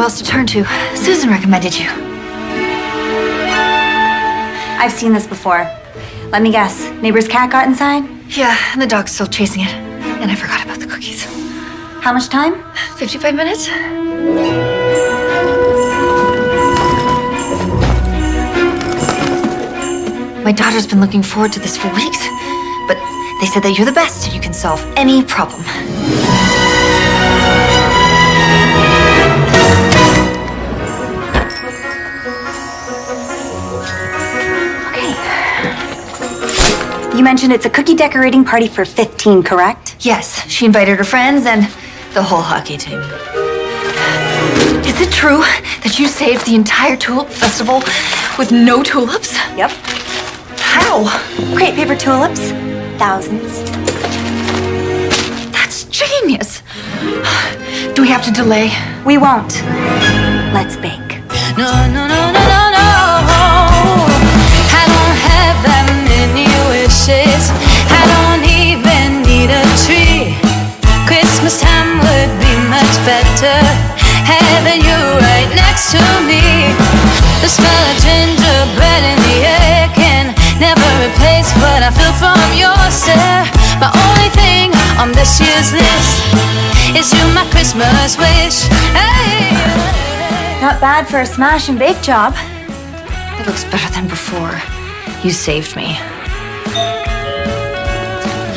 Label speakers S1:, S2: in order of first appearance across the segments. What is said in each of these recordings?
S1: who else to turn to. Susan recommended you.
S2: I've seen this before. Let me guess. Neighbor's cat got inside?
S1: Yeah, and the dog's still chasing it. And I forgot about the cookies.
S2: How much time?
S1: 55 minutes? My daughter's been looking forward to this for weeks, but they said that you're the best and you can solve any problem.
S2: You mentioned it's a cookie decorating party for 15, correct?
S1: Yes, she invited her friends and the whole hockey team. Is it true that you saved the entire tulip festival with no tulips?
S2: Yep.
S1: How?
S2: Crepe paper tulips. Thousands.
S1: That's genius. Do we have to delay?
S2: We won't. Let's bake.
S3: No, no, no, no, wishes. I don't even need a tree. Christmas time would be much better. Having you right next to me. The smell of gingerbread in the air can never replace what I feel from your stare. My only thing on this year's list is you, my Christmas wish. Hey.
S2: Not bad for a smash and bake job.
S1: It looks better than before. You saved me.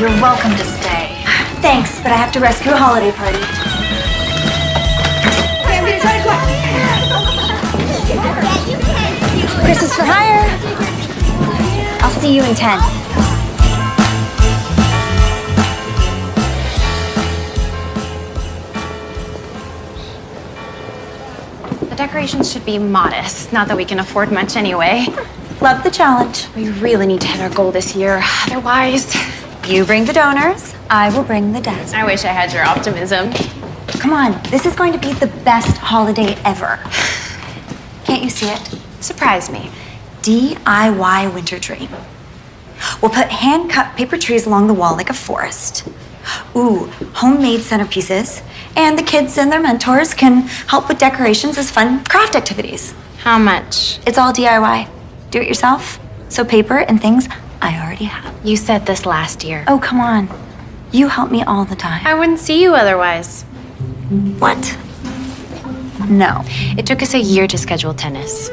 S1: You're welcome to stay.
S2: Thanks, but I have to rescue a holiday party. Christmas for hire. I'll see you in 10.
S4: The decorations should be modest. Not that we can afford much anyway.
S2: Love the challenge.
S4: We really need to hit our goal this year. Otherwise,
S2: You bring the donors, I will bring the dazzle.
S4: I wish I had your optimism.
S2: Come on, this is going to be the best holiday ever. Can't you see it?
S4: Surprise me.
S2: DIY winter tree. We'll put hand cut paper trees along the wall like a forest. Ooh, homemade centerpieces. And the kids and their mentors can help with decorations as fun craft activities.
S4: How much?
S2: It's all DIY. Do it yourself. So paper and things I already have.
S4: You said this last year.
S2: Oh, come on. You help me all the time.
S4: I wouldn't see you otherwise.
S2: What? No.
S4: It took us a year to schedule tennis.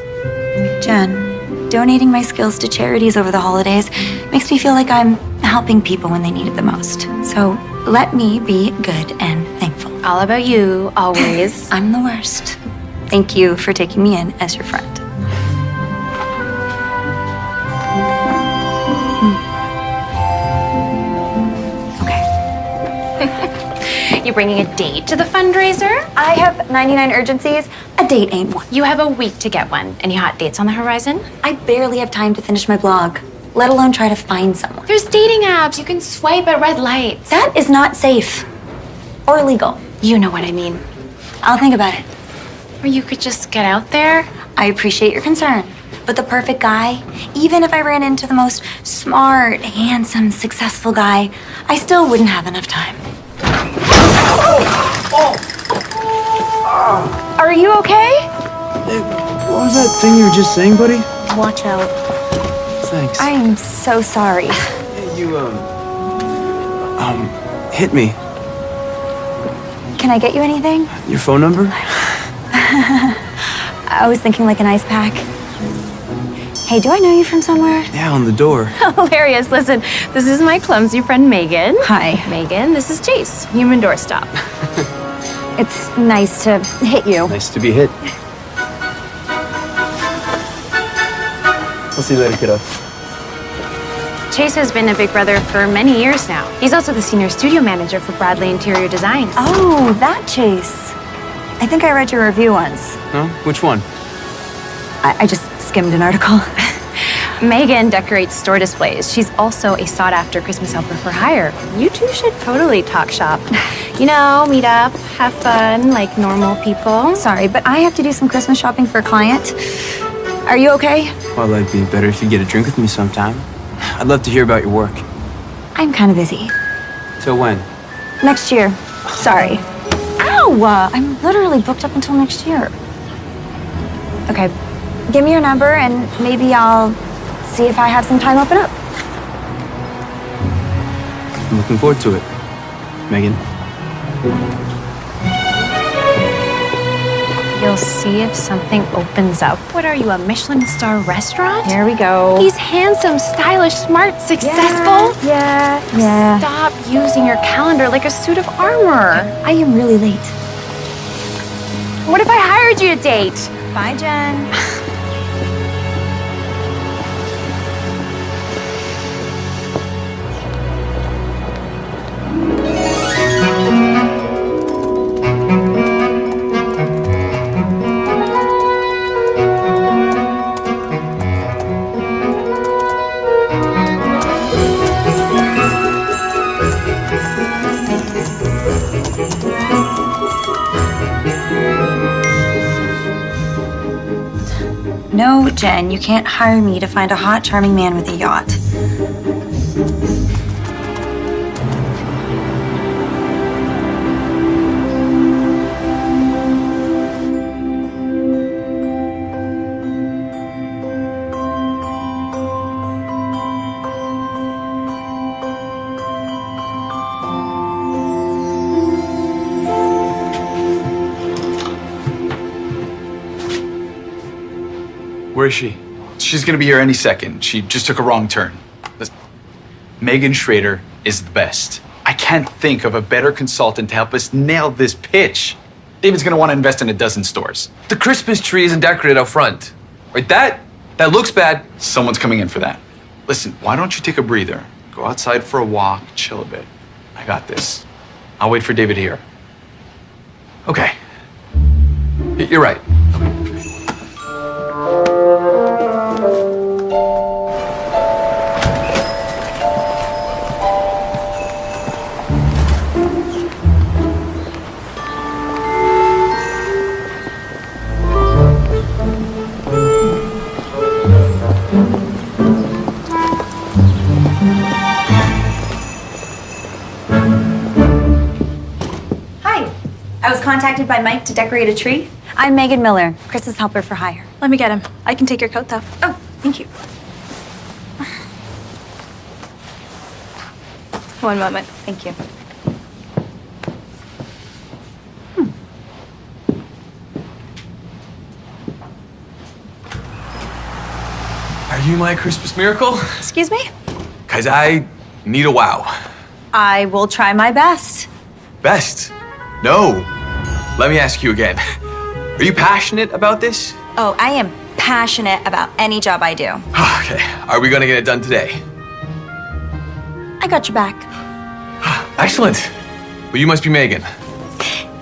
S2: Jen, donating my skills to charities over the holidays makes me feel like I'm helping people when they need it the most. So let me be good and thankful.
S4: All about you, always.
S2: I'm the worst. Thank you for taking me in as your friend.
S4: Okay. you bringing a date to the fundraiser?
S2: I have 99 urgencies. A date ain't one.
S4: You have a week to get one. Any hot dates on the horizon?
S2: I barely have time to finish my blog, let alone try to find someone.
S4: There's dating apps. You can swipe at red lights.
S2: That is not safe or legal.
S4: You know what I mean.
S2: I'll think about it.
S4: Or you could just get out there.
S2: I appreciate your concern, but the perfect guy, even if I ran into the most smart, handsome, successful guy, I still wouldn't have enough time. Are you okay?
S5: Hey, what was that thing you were just saying, buddy?
S2: Watch out.
S5: Thanks.
S2: I am so sorry.
S5: Hey, you, um... Um, hit me.
S2: Can I get you anything?
S5: Your phone number?
S2: I was thinking like an ice pack. Hey, do I know you from somewhere?
S5: Yeah, on the door.
S4: Hilarious. Listen, this is my clumsy friend Megan.
S2: Hi.
S4: Megan, this is Chase, human doorstop.
S2: It's nice to hit you.
S5: Nice to be hit. We'll see you later, kiddo.
S4: Chase has been a big brother for many years now. He's also the senior studio manager for Bradley Interior Designs.
S2: Oh, that Chase. I think I read your review once.
S5: No? Which one?
S2: I, I just skimmed an article.
S4: Megan decorates store displays. She's also a sought-after Christmas helper for hire. You two should totally talk shop. You know, meet up, have fun, like normal people.
S2: Sorry, but I have to do some Christmas shopping for a client. Are you okay?
S5: Well, it'd be better if you get a drink with me sometime. I'd love to hear about your work.
S2: I'm kind of busy.
S5: Till when?
S2: Next year. Sorry. Ow! uh, I'm literally booked up until next year. Okay, give me your number and maybe I'll see if I have some time open up.
S5: I'm looking forward to it. Megan.
S4: You'll see if something opens up. What are you, a Michelin star restaurant?
S2: Here we go.
S4: He's handsome, stylish, smart, successful.
S2: Yeah, yeah.
S4: Stop using your calendar like a suit of armor.
S2: I am really late.
S4: What if I hired you to date?
S2: Bye, Jen. Jen, you can't hire me to find a hot, charming man with a yacht.
S6: Is she? She's gonna be here any second. She just took a wrong turn. Listen, Megan Schrader is the best. I can't think of a better consultant to help us nail this pitch. David's gonna wanna invest in a dozen stores.
S7: The Christmas tree isn't decorated out front. Right? That that looks bad.
S6: Someone's coming in for that. Listen, why don't you take a breather? Go outside for a walk, chill a bit. I got this. I'll wait for David here.
S7: Okay. You're right.
S2: I was contacted by Mike to decorate a tree. I'm Megan Miller, Christmas helper for hire.
S8: Let me get him. I can take your coat though.
S2: Oh, thank you.
S8: One moment.
S2: Thank you. Hmm.
S7: Are you my Christmas miracle?
S2: Excuse me?
S7: Cause I need a wow.
S2: I will try my best.
S7: Best. No. Let me ask you again. Are you passionate about this?
S2: Oh, I am passionate about any job I do.
S7: okay. Are we gonna get it done today?
S2: I got your back.
S7: Excellent. Well, you must be Megan.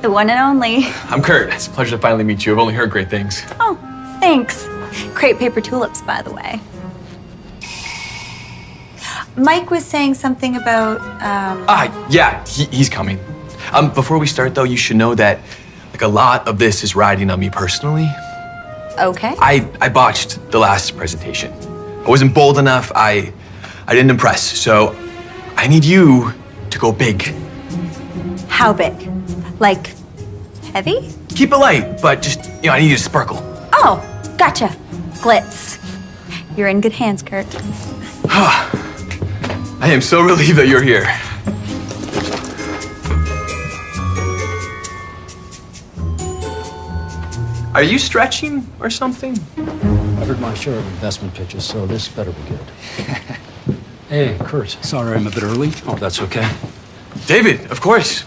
S2: The one and only.
S7: I'm Kurt. It's a pleasure to finally meet you. I've only heard great things.
S2: Oh, thanks. Crepe paper tulips, by the way. Mike was saying something about, um,
S7: Ah, yeah, he, he's coming. Um, before we start though, you should know that like a lot of this is riding on me personally.
S2: okay.
S7: I, I botched the last presentation. I wasn't bold enough. I I didn't impress. So I need you to go big.
S2: How big? Like, heavy?
S7: Keep it light, but just you know, I need you to sparkle.
S2: Oh, gotcha. Glitz. You're in good hands, Kurt.
S7: I am so relieved that you're here. Are you stretching or something?
S9: I've heard my share of investment pitches, so this better be good. hey, Kurt, sorry I'm a bit early. Oh, that's okay.
S7: David, of course.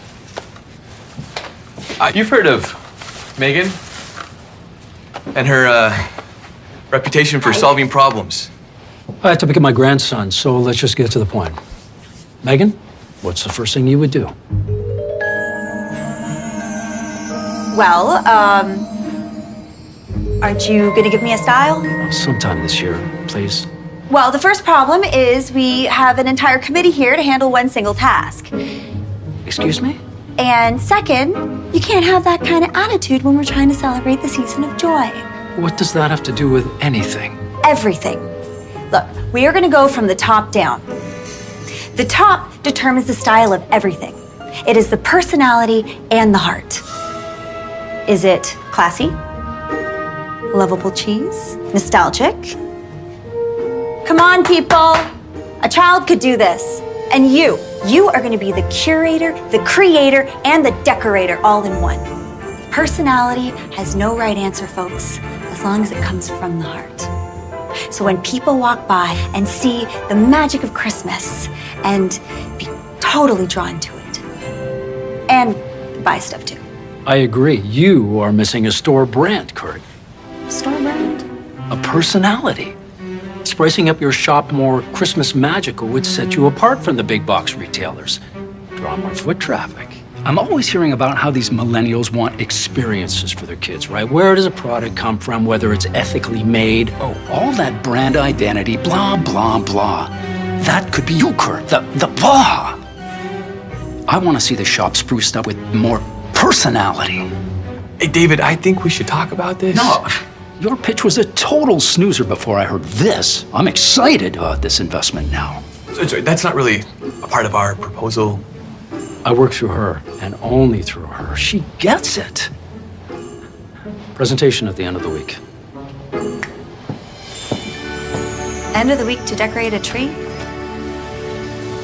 S7: Uh, you've heard of Megan and her uh, reputation for solving problems.
S9: I have to pick up my grandson, so let's just get to the point. Megan, what's the first thing you would do?
S2: Well, um, aren't you gonna give me a style?
S9: Sometime this year, please.
S2: Well, the first problem is we have an entire committee here to handle one single task.
S9: Excuse me?
S2: And second, you can't have that kind of attitude when we're trying to celebrate the season of joy.
S9: What does that have to do with anything?
S2: Everything. Look, we are gonna go from the top down. The top determines the style of everything. It is the personality and the heart. Is it classy? Lovable cheese? Nostalgic? Come on, people. A child could do this. And you, you are going to be the curator, the creator, and the decorator all in one. Personality has no right answer, folks, as long as it comes from the heart. So when people walk by and see the magic of Christmas and be totally drawn to it, and buy stuff too.
S9: I agree. You are missing a store brand, Kurt.
S2: Store brand?
S9: A personality. Spicing up your shop more Christmas magical would set you apart from the big box retailers. Draw more foot traffic. I'm always hearing about how these millennials want experiences for their kids, right? Where does a product come from, whether it's ethically made? Oh, all that brand identity, blah, blah, blah. That could be you, Kurt. The, the blah. I want to see the shop spruced up with more personality.
S7: Hey, David, I think we should talk about this.
S9: No, your pitch was a total snoozer before I heard this. I'm excited about this investment now.
S7: So- so that's not really a part of our proposal.
S9: I work through her, and only through her. She gets it. Presentation at the end of the week.
S2: End of the week to decorate a tree?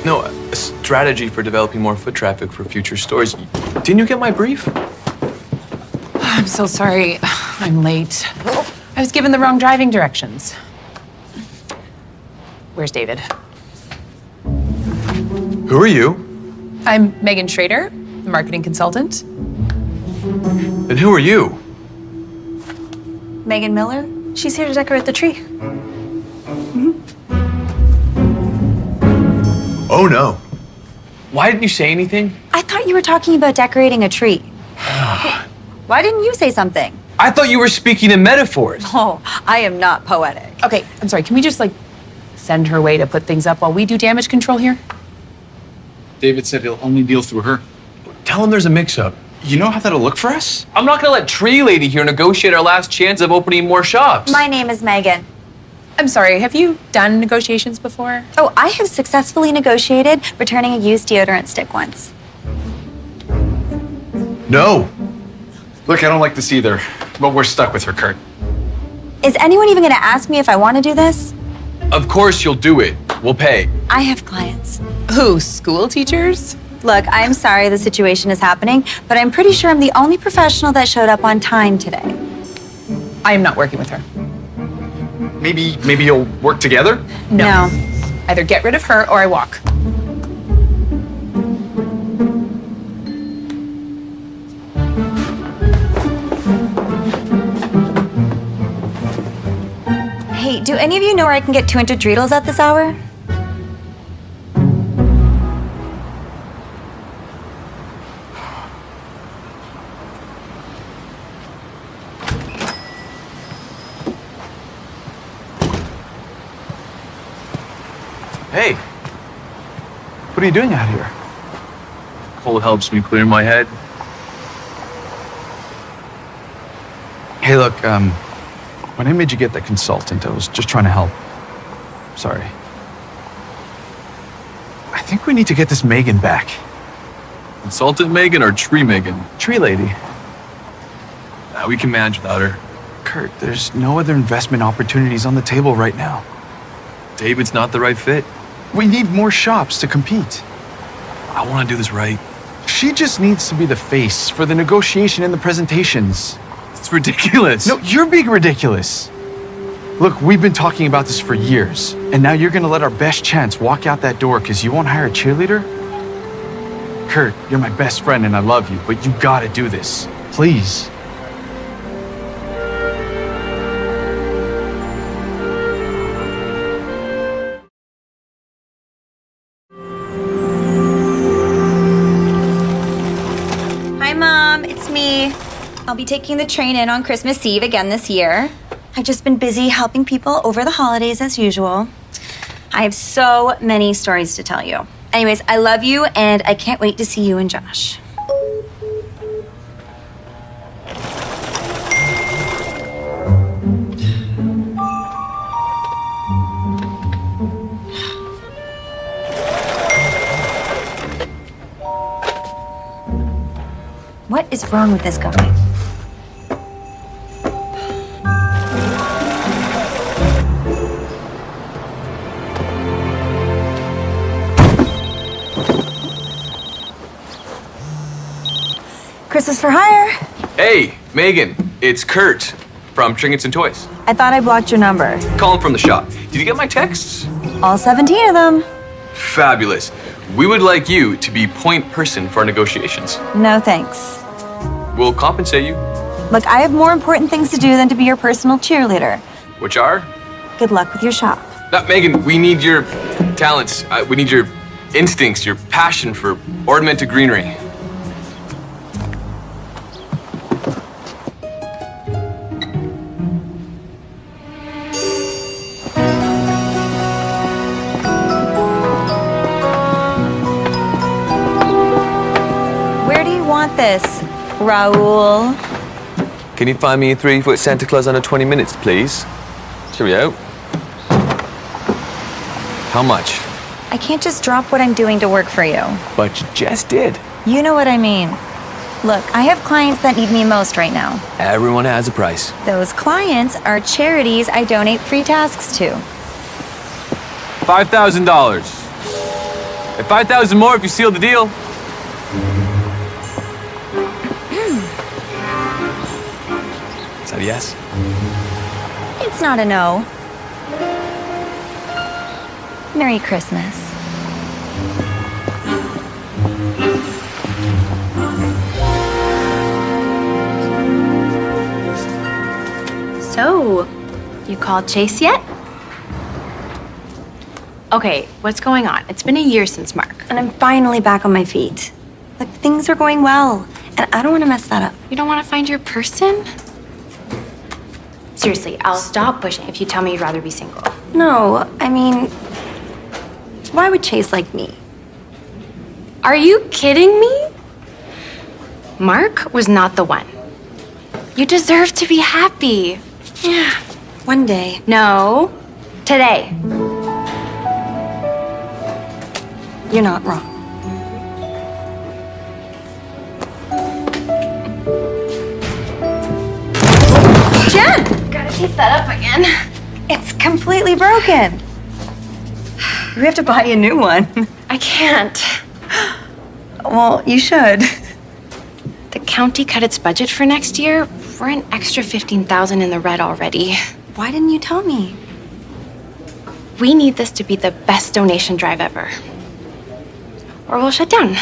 S7: No, a strategy for developing more foot traffic for future stores. Didn't you get my brief?
S10: I'm so sorry. I'm late. I was given the wrong driving directions. Where's David?
S7: Who are you?
S10: I'm Megan Schrader, the marketing consultant.
S7: And who are you?
S2: Megan Miller?
S8: She's here to decorate the tree. Mm-hmm.
S7: Oh no. Why didn't you say anything?
S2: I thought you were talking about decorating a tree. Why didn't you say something?
S7: I thought you were speaking in metaphors.
S2: Oh, I am not poetic.
S10: Okay, I'm sorry. Can we just like send her away to put things up while we do damage control here?
S6: David said he'll only deal through her.
S7: Tell him there's a mix-up.
S6: You know how that'll look for us?
S7: I'm not gonna let Tree Lady here negotiate our last chance of opening more shops.
S2: My name is Megan.
S10: I'm sorry. Have you done negotiations before?
S2: Oh, I have successfully negotiated returning a used deodorant stick once.
S7: no.
S6: Look, I don't like this either, but we're stuck with her, Kurt.
S2: Is anyone even going to ask me if I want to do this?
S7: Of course you'll do it. We'll pay.
S2: I have clients.
S10: Who? School teachers?
S2: Look, I'm sorry the situation is happening, but I'm pretty sure I'm the only professional that showed up on time today.
S10: I am not working with her.
S6: Maybe, maybe you'll work together?
S2: No.
S10: Either get rid of her or I walk.
S2: Do any of you know where I can get 200 dreidels at this hour?
S7: Hey. What are you doing out here? Cold helps me clear my head.
S6: Hey, look, um, when I made you get that consultant, I was just trying to help. Sorry. I think we need to get this Megan back.
S7: Consultant Megan or Tree Megan?
S6: Tree lady.
S7: Nah, we can manage without her.
S6: Kurt, there's no other investment opportunities on the table right now.
S7: David's not the right fit.
S6: We need more shops to compete.
S7: I want to do this right.
S6: She just needs to be the face for the negotiation and the presentations.
S7: It's ridiculous.
S6: No, you're being ridiculous. Look, we've been talking about this for years, and now you're gonna let our best chance walk out that door because you won't hire a cheerleader? Kurt, you're my best friend and I love you, but you gotta do this. Please.
S2: be taking the train in on Christmas Eve again this year. I've just been busy helping people over the holidays as usual. I have so many stories to tell you. Anyways, I love you and I can't wait to see you and Josh. What is wrong with this guy? Christmas for hire.
S7: Hey, Megan, it's Kurt from Trinkets and Toys.
S2: I thought I blocked your number.
S7: Calling from the shop. Did you get my texts?
S2: All 17 of them.
S7: Fabulous. We would like you to be point person for our negotiations.
S2: No thanks.
S7: We'll compensate you,
S2: Look, I have more important things to do than to be your personal cheerleader.
S7: which are?
S2: Good luck with your shop.
S7: Uh, Megan, we need your talents. Uh, we need your instincts, your passion for ornamented greenery.
S2: Raul?
S7: Can you find me a three foot Santa Claus under 20 minutes, please? Cheerio. How much?
S2: I can't just drop what I'm doing to work for you.
S7: But you just did.
S2: You know what I mean. Look, I have clients that need me most right now.
S7: Everyone has a price.
S2: Those clients are charities I donate free tasks to.
S7: $5,000. And 5000 more if you seal the deal. A yes?
S2: It's not a no. Merry Christmas.
S4: So, you called Chase yet? Okay, what's going on? It's been a year since Mark.
S2: And I'm finally back on my feet. Like, things are going well, and I don't want to mess that up.
S4: You don't want to find your person? Seriously, I'll stop pushing if you tell me you'd rather be single.
S2: No, I mean, why would Chase like me?
S4: Are you kidding me? Mark was not the one. You deserve to be happy.
S2: Yeah, one day.
S4: No, today.
S2: You're not wrong.
S4: Keep that up again.
S2: It's completely broken. We have to buy a new one.
S4: I can't.
S2: Well, you should.
S4: The county cut its budget for next year. We're an extra 15,000 in the red already.
S2: Why didn't you tell me?
S4: We need this to be the best donation drive ever. Or we'll shut down.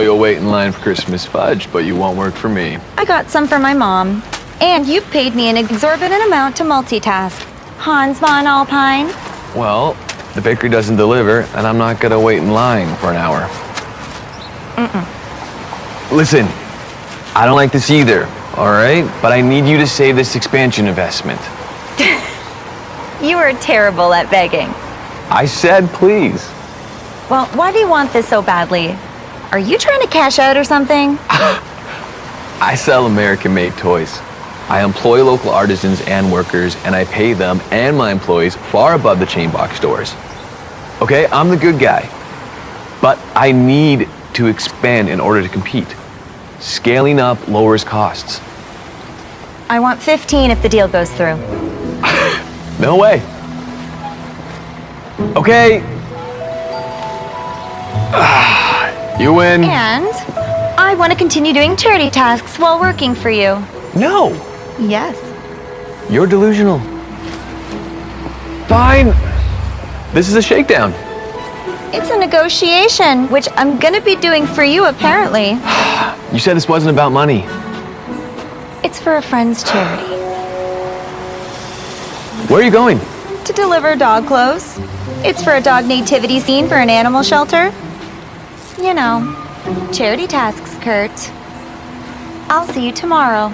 S7: So you'll wait in line for Christmas fudge, but you won't work for me.
S2: I got some for my mom. And you've paid me an exorbitant amount to multitask. Hans von Alpine.
S7: Well, the bakery doesn't deliver, and I'm not gonna wait in line for an hour.
S2: Mm-mm.
S7: Listen, I don't like this either, all right? But I need you to save this expansion investment.
S2: You are terrible at begging.
S7: I said please.
S2: Well, why do you want this so badly? Are you trying to cash out or something?
S7: I sell American-made toys. I employ local artisans and workers, and I pay them and my employees far above the chain box stores. Okay, I'm the good guy. But I need to expand in order to compete. Scaling up lowers costs.
S2: I want 15 if the deal goes through.
S7: No way. Okay. Ah. You win.
S2: And I want to continue doing charity tasks while working for you.
S7: No,
S2: Yes.
S7: you're delusional. Fine. This is a shakedown.
S2: It's a negotiation, which I'm going to be doing for you apparently.
S7: You said this wasn't about money.
S2: It's for a friend's charity.
S7: Where are you going?
S2: To deliver dog clothes. It's for a dog nativity scene for an animal shelter. You know, charity tasks, Kurt. I'll see you tomorrow.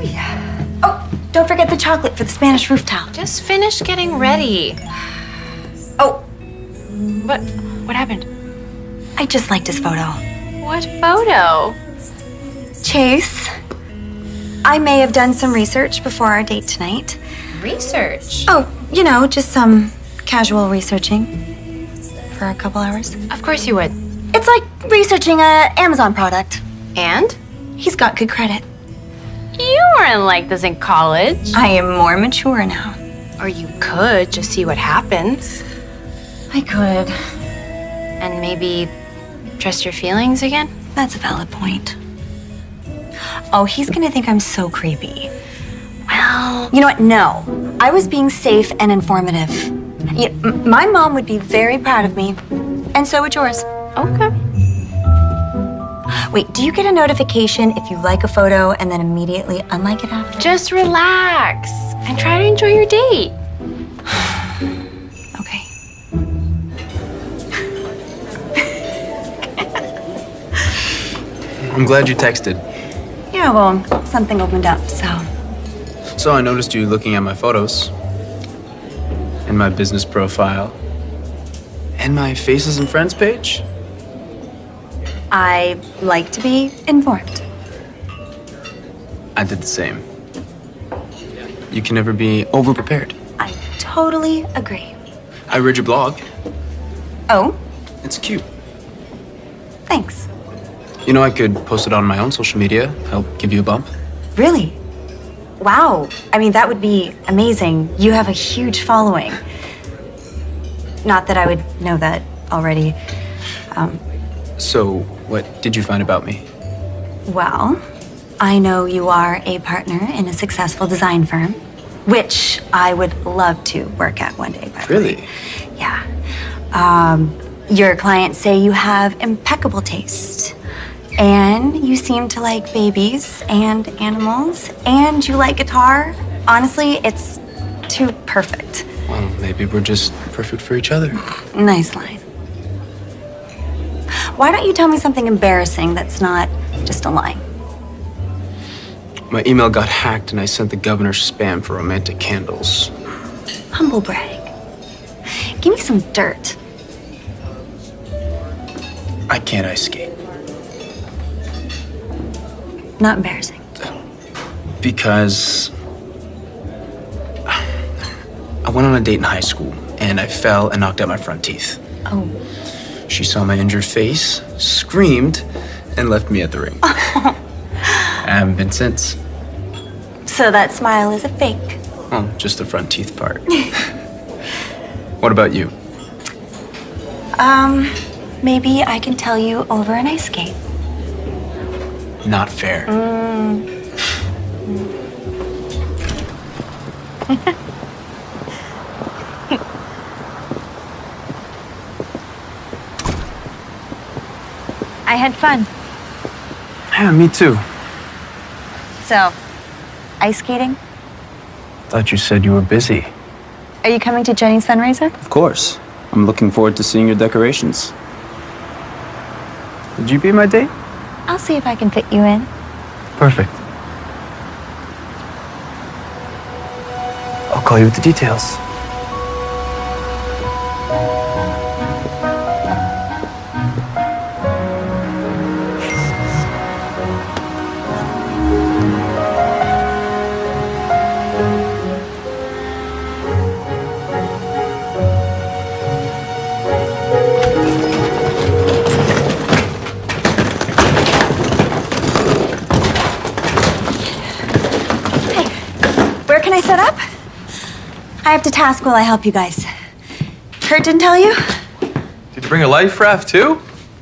S2: Oh, oh, don't forget the chocolate for the Spanish rooftop.
S4: Just finish getting ready. What? What happened?
S2: I just liked his photo.
S4: What photo?
S2: Chase, I may have done some research before our date tonight.
S4: Research.
S2: Oh, you know, just some casual researching for a couple hours.
S4: Of course you would.
S2: It's like researching a Amazon product.
S4: And?
S2: He's got good credit.
S4: You weren't like this in college.
S2: I am more mature now.
S4: Or you could just see what happens.
S2: I could.
S4: And maybe trust your feelings again?
S2: That's a valid point. Oh, he's gonna think I'm so creepy.
S4: Well,
S2: You know what? No. I was being safe and informative. Y- m- my mom would be very proud of me, and so would yours.
S4: okay.
S2: Wait, do you get a notification if you like a photo and then immediately unlike it after?
S4: Just relax and try to enjoy your date.
S5: I'm glad you texted.
S2: Yeah, well, something opened up, so.
S5: So I noticed you looking at my photos, and my business profile, and my faces and friends page.
S2: I like to be informed.
S5: I did the same. You can never be overprepared.
S2: I totally agree.
S5: I read your blog.
S2: Oh,
S5: It's cute.
S2: thanks.
S5: You know, I could post it on my own social media, help give you a bump.
S2: Really? Wow. I mean, that would be amazing. You have a huge following. Not that I would know that already. Um,
S5: So, what did you find about me?
S2: well, I know you are a partner in a successful design firm, which I would love to work at one day, the way.
S5: Really?
S2: Yeah. Um, your clients say you have impeccable taste. And you seem to like babies and animals, and you like guitar. Honestly, it's too perfect.
S5: Well, maybe we're just perfect for each other.
S2: Nice line. Why don't you tell me something embarrassing that's not just a lie?
S5: My email got hacked and I sent the governor spam for romantic candles.
S2: Humble brag. Give me some dirt.
S5: I can't ice skate
S2: Not embarrassing.
S5: because I went on a date in high school and I fell and knocked out my front teeth.
S2: Oh.
S5: She saw my injured face, screamed, and left me at the ring. I haven't been since.
S2: So that smile is a fake.
S5: Well, just the front teeth part. what about you?
S2: Um, maybe I can tell you over an ice skate.
S5: Not fair. Mm.
S2: I had fun.
S5: Yeah, me too.
S2: So, ice skating?
S5: Thought you said you were busy.
S2: Are you coming to Jenny's fundraiser?
S5: Of course. I'm looking forward to seeing your decorations. Would you be my date?
S2: I'll see if I can fit you in.
S5: Perfect. I'll call you with the details.
S2: I have to task while I help you guys. Kurt didn't tell you?
S7: Did you bring a life raft too?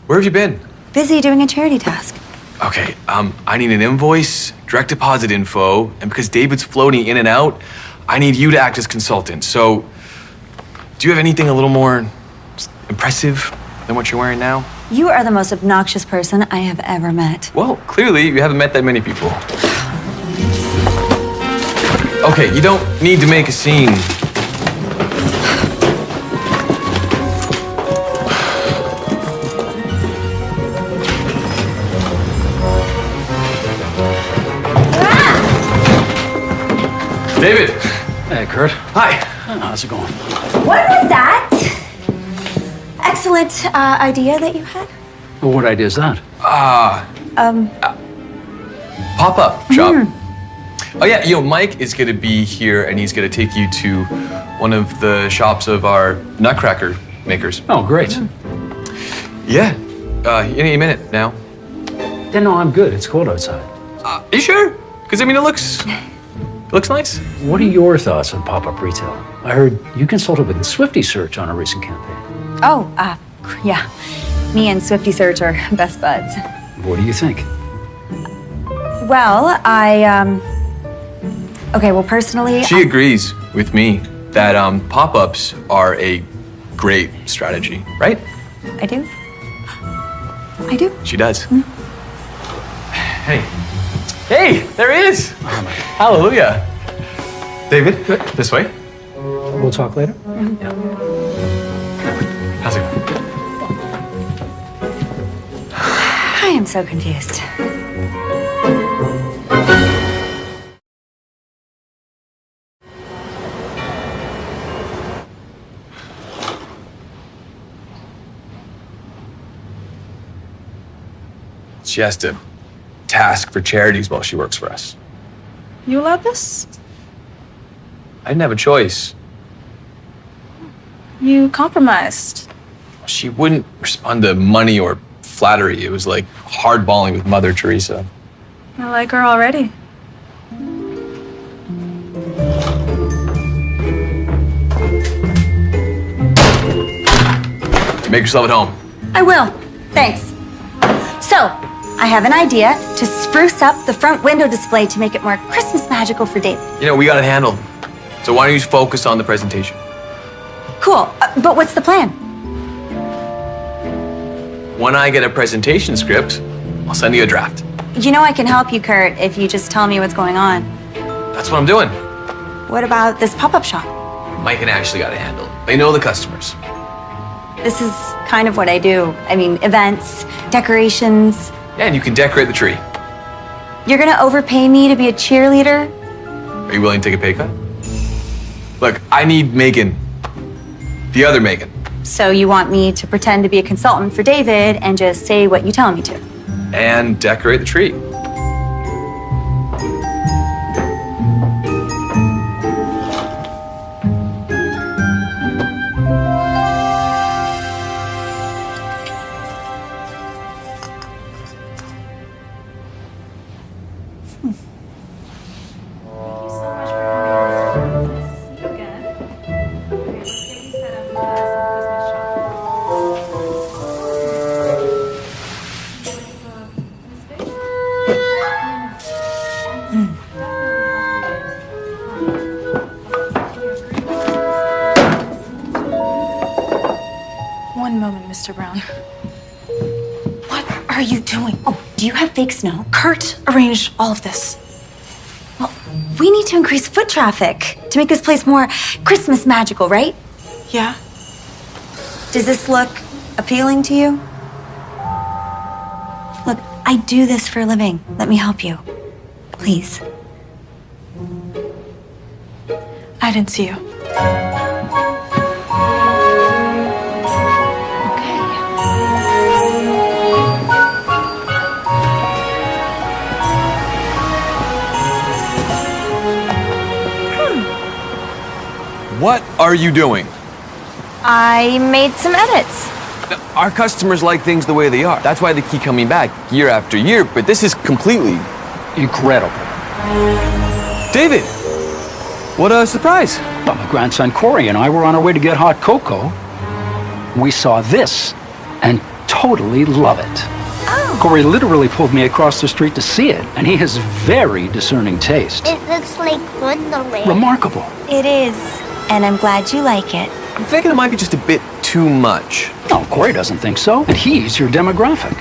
S7: Where have you been?
S2: Busy doing a charity task.
S7: Okay, um, I need an invoice, direct deposit info, and because David's floating in and out, I need you to act as consultant. So, do you have anything a little more impressive than what you're wearing now?
S2: You are the most obnoxious person I have ever met.
S7: Well, clearly you haven't met that many people. Okay, you don't need to make a scene.
S6: David.
S9: Hey, Kurt.
S6: Hi.
S9: How's it going?
S2: What was that? Excellent uh, idea that you had.
S9: Well, what idea is that? Ah.
S2: Um,
S7: Pop-up shop. Oh yeah, you know, Mike is gonna be here and he's gonna take you to one of the shops of our nutcracker makers.
S9: Oh, great.
S7: Yeah. Uh, any minute now.
S9: Yeah, no, I'm good. It's cold outside.
S7: Uh, you sure? Because I mean, it looks it looks nice.
S9: What are your thoughts on pop-up retail? I heard you consulted with Swifty Search on a recent campaign.
S2: oh, uh, yeah. Me and Swifty Search are best buds.
S9: What do you think?
S2: Well, I, um, okay, well, personally,
S7: She agrees with me that um, pop-ups are a great strategy, right?
S2: I do. I do.
S7: She does. Hey. Hey, there he is. Hallelujah. David, this way.
S9: We'll talk later. Yeah.
S7: How's it going?
S2: I am so confused.
S7: She has to task for charities while she works for us.
S8: You allowed this?
S7: I didn't have a choice.
S8: You compromised.
S7: She wouldn't respond to money or flattery. It was like hardballing with Mother Teresa.
S8: I like her already.
S7: Make yourself at home.
S2: I will. Thanks. So, I have an idea to spruce up the front window display to make it more Christmas magical for David.
S7: You know, we got it handled. So why don't you focus on the presentation?
S2: Cool. Uh, but what's the plan?
S7: When I get a presentation script, I'll send you a draft.
S2: You know I can help you, Kurt, if you just tell me what's going on.
S7: That's what I'm doing.
S2: What about this pop-up shop?
S7: Mike and Ashley got it handled. They know the customers.
S2: This is kind of what I do. I mean, events, decorations.
S7: Yeah, and you can decorate the tree.
S2: You're gonna overpay me to be a cheerleader?
S7: Are you willing to take a pay cut? Look, I need Megan. The other Megan.
S2: So you want me to pretend to be a consultant for David and just say what you tell me to?
S7: And decorate the tree.
S8: Mr. Brown.
S2: What are you doing? Oh, do you have fake snow?
S8: Kurt arranged all of this.
S2: Well, we need to increase foot traffic to make this place more Christmas magical, right?
S8: Yeah?
S2: Does this look appealing to you? Look, I do this for a living. Let me help you. Please.
S8: I didn't see you.
S7: What are you doing?
S2: I made some edits.
S7: Our customers like things the way they are. That's why they keep coming back year after year, but this is completely
S9: Incredible.
S7: David. What a surprise.
S9: Well, my grandson Corey and I were on our way to get hot cocoa. We saw this and totally love it.
S2: Oh.
S9: Corey literally pulled me across the street to see it, and he has very discerning taste.
S11: It looks like Wonderland.
S9: Remarkable.
S2: It is, and I'm glad you like it.
S7: I'm thinking it might be just a bit too much.
S9: No, Corey doesn't think so, and he's your demographic.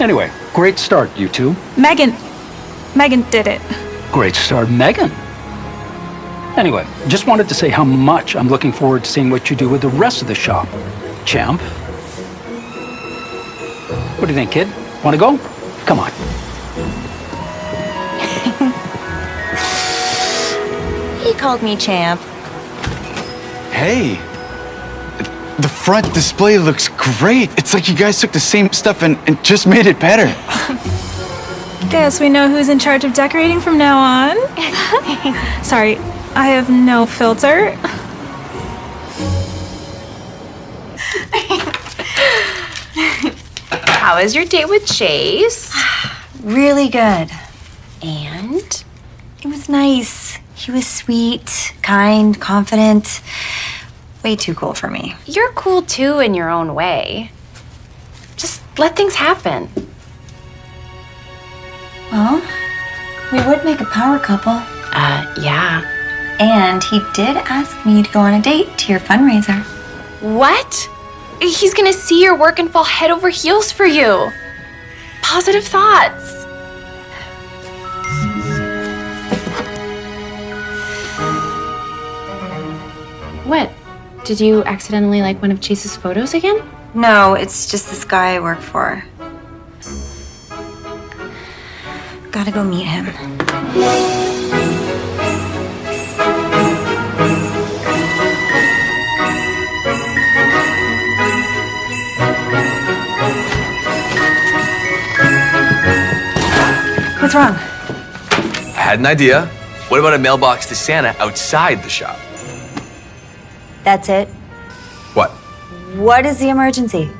S9: Anyway, great start, you two.
S8: Megan. Megan did it.
S9: Great start, Megan. Anyway, just wanted to say how much I'm looking forward to seeing what you do with the rest of the shop. Champ. What do you think, kid? Want to go? Come on.
S2: Called me champ.
S6: Hey, the front display looks great. It's like you guys took the same stuff and, and just made it better.
S8: Guess we know who's in charge of decorating from now on. Sorry, I have no filter.
S4: How was your date with Chase?
S2: Really good.
S4: And?
S2: It was nice. He was sweet, kind, confident. Way too cool for me.
S4: You're cool too in your own way. Just let things happen.
S2: Well, we would make a power couple.
S4: Uh, yeah.
S2: And he did ask me to go on a date to your fundraiser.
S4: What? He's gonna see your work and fall head over heels for you. Positive thoughts. What? Did you accidentally like one of Chase's photos again?
S2: No, it's just this guy I work for. Gotta go meet him. What's wrong?
S7: I had an idea. What about a mailbox to Santa outside the shop?
S2: That's it.
S7: What?
S2: What is the emergency?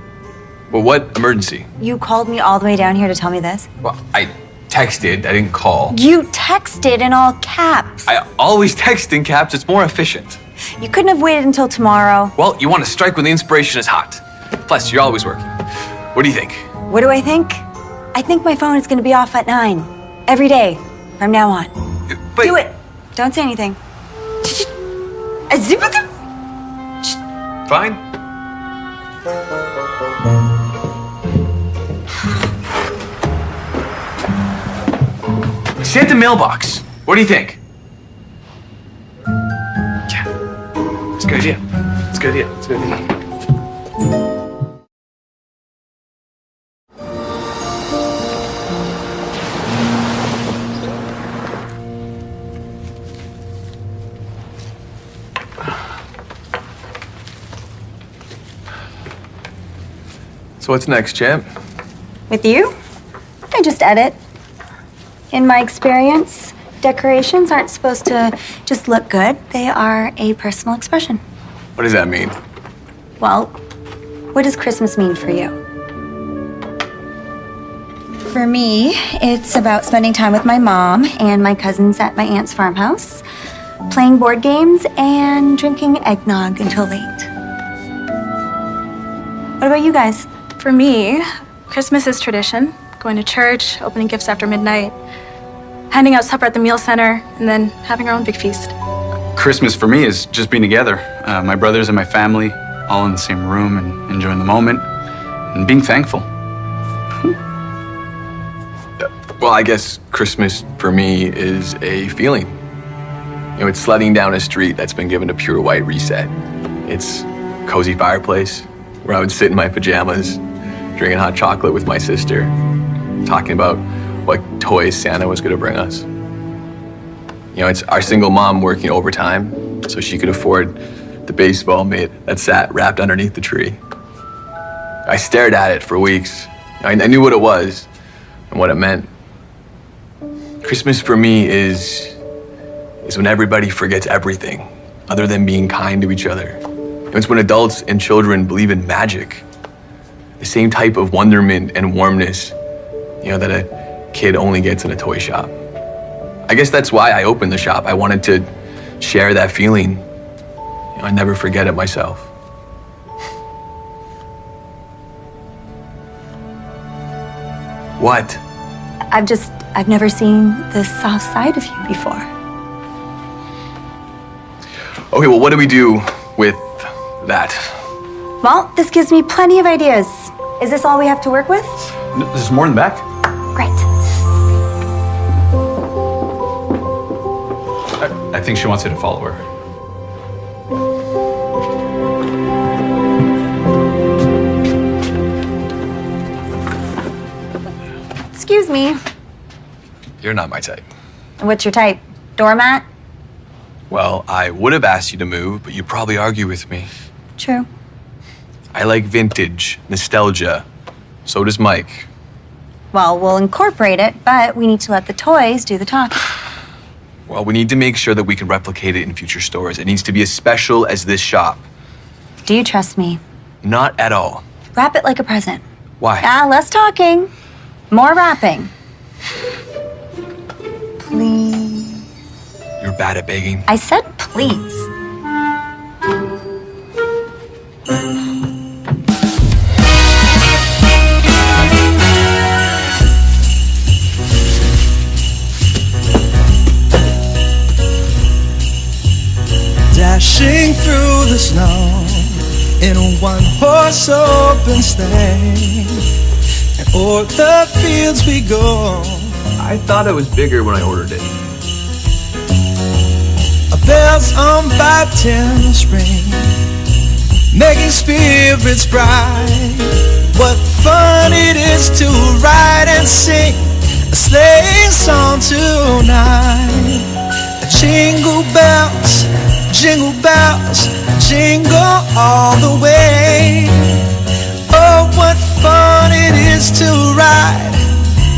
S7: Well, what emergency?
S2: You called me all the way down here to tell me this?
S7: Well, I texted. I didn't call.
S2: You texted in all caps.
S7: I always text in caps. It's more efficient.
S2: You couldn't have waited until tomorrow.
S7: Well, you want to strike when the inspiration is hot. Plus, you're always working. What do you think?
S2: What do I think? I think my phone is going to be off at 9 every day from now on.
S7: But
S2: Do it. Don't say anything.
S7: Fine. Santa mailbox. What do you think? Yeah. It's a good idea. It's a good idea. It's a good idea. So what's next, champ?
S2: With you? I just edit. In my experience, decorations aren't supposed to just look good, they are a personal expression.
S7: What does that mean?
S2: Well, what does Christmas mean for you? For me, it's about spending time with my mom and my cousins at my aunt's farmhouse, playing board games, and drinking eggnog until late. What about you guys?
S8: For me, Christmas is tradition. Going to church, opening gifts after midnight, handing out supper at the meal center, and then having our own big feast.
S6: Christmas for me is just being together. Uh, my brothers and my family all in the same room and enjoying the moment and being thankful.
S7: Well, I guess Christmas for me is a feeling. You know, it's sledding down a street that's been given a pure white reset. It's cozy fireplace where I would sit in my pajamas, drinking hot chocolate with my sister, talking about what toys Santa was going to bring us. You know, it's our single mom working overtime so she could afford the baseball mitt that sat wrapped underneath the tree. I stared at it for weeks. I, I knew what it was and what it meant. Christmas for me is is when everybody forgets everything other than being kind to each other. It's when adults and children believe in magic. The same type of wonderment and warmness, you know, that a kid only gets in a toy shop. I guess that's why I opened the shop. I wanted to share that feeling. You know, I never forget it myself. What?
S2: I've just, I've never seen the soft side of you before.
S7: Okay, well, what do we do with that?
S2: Well, this gives me plenty of ideas. Is this all we have to work with?
S6: There's more in the back.
S2: Great.
S6: I, I think she wants you to follow her.
S2: Excuse me.
S7: You're not my type.
S2: What's your type? Doormat?
S7: Well, I would have asked you to move, but you'd probably argue with me.
S2: True.
S7: I like vintage, nostalgia. So does Mike.
S2: Well, we'll incorporate it, but we need to let the toys do the talking.
S7: Well, we need to make sure that we can replicate it in future stores. It needs to be as special as this shop.
S2: Do you trust me?
S7: Not at all.
S2: Wrap it like a present.
S7: Why?
S2: Ah, less talking, more wrapping. Please.
S7: You're bad at begging.
S2: I said please.
S12: Dashing through the snow in a one horse open sleigh. And o'er the fields we go.
S7: I thought it was bigger when I ordered it.
S12: Our bells on baptism ring, making spirits bright. What fun it is to ride and sing a sleigh song tonight. A jingle bells, jingle bells, jingle all the way. Oh, what fun it is to ride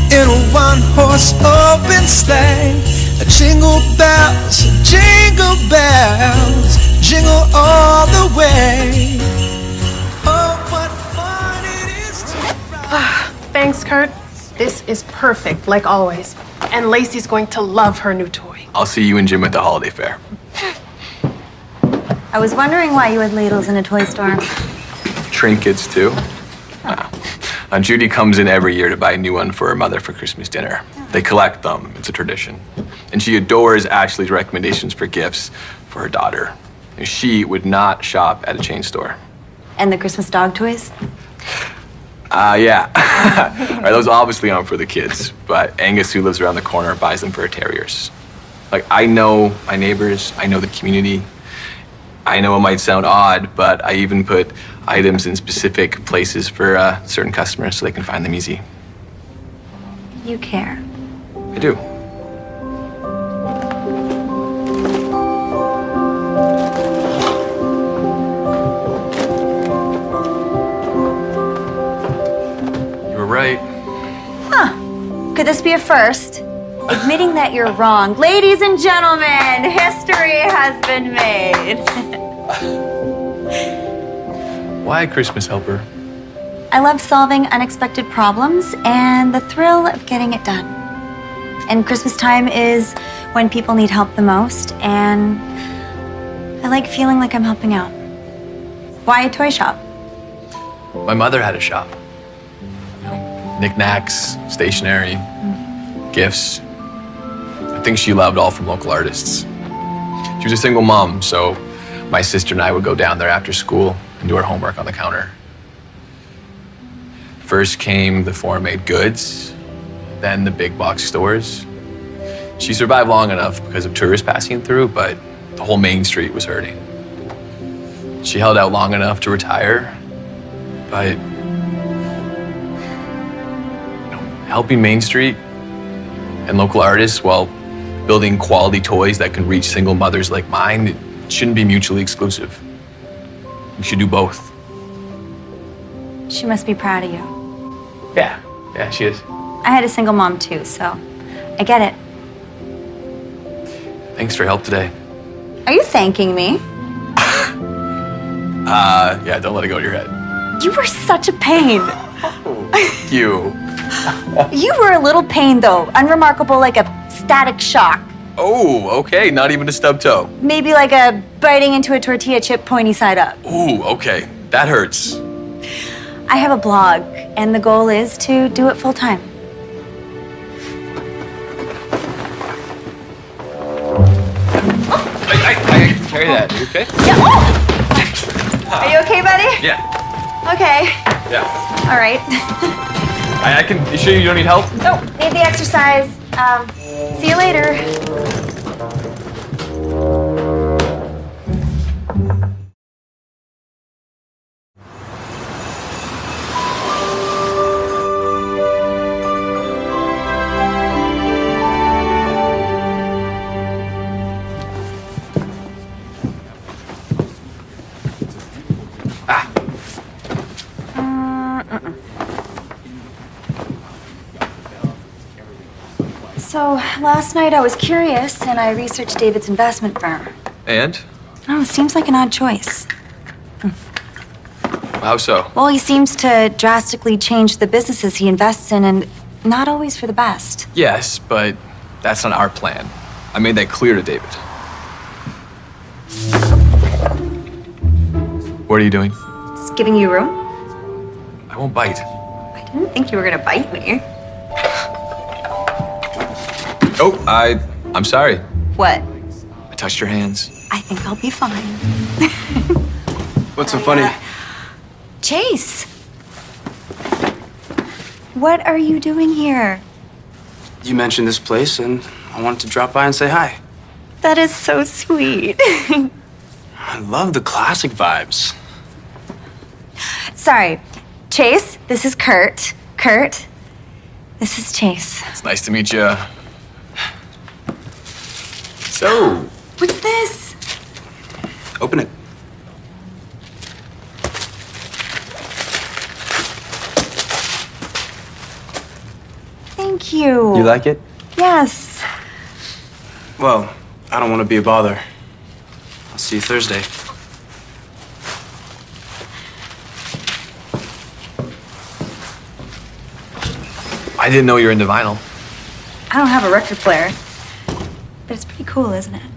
S12: in a one horse open sleigh. Jingle bells, jingle bells, jingle all the way. Oh, what fun it is to ride.
S13: Ah, thanks, Kurt. This is perfect, like always. And Lacey's going to love her new toy.
S7: I'll see you and Jim at the holiday fair.
S2: I was wondering why you had ladles in a toy store.
S7: Trinkets, too. Judy comes in every year to buy a new one for her mother for Christmas dinner. They collect them, it's a tradition. And she adores Ashley's recommendations for gifts for her daughter. And She would not shop at a chain store.
S2: And the Christmas dog toys?
S7: Uh, yeah. Right, those obviously aren't for the kids, but Angus, who lives around the corner, buys them for her terriers. Like, I know my neighbors, I know the community. I know it might sound odd, but I even put items in specific places for uh, certain customers so they can find them easy.
S2: You care.
S7: I do. You were right.
S2: Huh. Could this be a first? Admitting that you're wrong. Ladies and gentlemen, history has been made.
S7: Why Christmas helper?
S2: I love solving unexpected problems and the thrill of getting it done. And Christmas time is when people need help the most, and I like feeling like I'm helping out. Why a toy shop?
S7: My mother had a shop. You know, knickknacks, stationery, mm. gifts. I think she loved all from local artists. She was a single mom, so my sister and I would go down there after school and do our homework on the counter. First came the foreign made goods, then the big box stores. She survived long enough because of tourists passing through, but the whole main street was hurting. She held out long enough to retire, but you know, helping Main Street and local artists while building quality toys that can reach single mothers like mine it shouldn't be mutually exclusive. You should do both.
S2: She must be proud of you.
S7: Yeah, yeah, she is.
S2: I had a single mom too, so I get it.
S7: Thanks for help today.
S2: Are you thanking me?
S7: Uh, yeah, don't let it go to your head.
S2: You were such a pain.
S7: You.
S2: You were a little pain though, unremarkable like a static shock.
S7: Oh, okay, not even a stub toe.
S2: Maybe like a biting into a tortilla chip pointy side up.
S7: Ooh, okay, that hurts.
S2: I have a blog, and the goal is to do it full time.
S7: I, I, I can carry that. You okay?
S2: Yeah. Oh! Are you okay, buddy?
S7: Yeah,
S2: Okay.
S7: yeah.
S2: All right.
S7: I, I can. You sure you don't need help?
S2: oh, need the exercise. Um, see you later. Last night I was curious and I researched David's investment firm.
S7: And?
S2: Oh, it seems like an odd choice. Hmm.
S7: How so?
S2: Well, he seems to drastically change the businesses he invests in and not always for the best.
S7: Yes, but that's not our plan. I made that clear to David. What are you doing?
S2: Just giving you room.
S7: I won't bite.
S2: I didn't think you were gonna bite me.
S7: Oh, I. I'm sorry.
S2: What?
S7: I touched your hands.
S2: I think I'll be fine.
S5: What's so funny?
S2: Chase! What are you doing here?
S5: You mentioned this place, and I wanted to drop by and say hi.
S2: That is so sweet.
S5: I love the classic vibes.
S2: Sorry. Chase, this is Kurt. Kurt, this is Chase.
S7: It's nice to meet you. So,
S2: What's this?
S5: Open it.
S2: Thank you.
S5: You like it?
S2: Yes.
S5: Well, I don't want to be a bother. I'll see you Thursday.
S7: I didn't know you were into vinyl.
S2: I don't have a record player, but it's pretty cool, isn't it?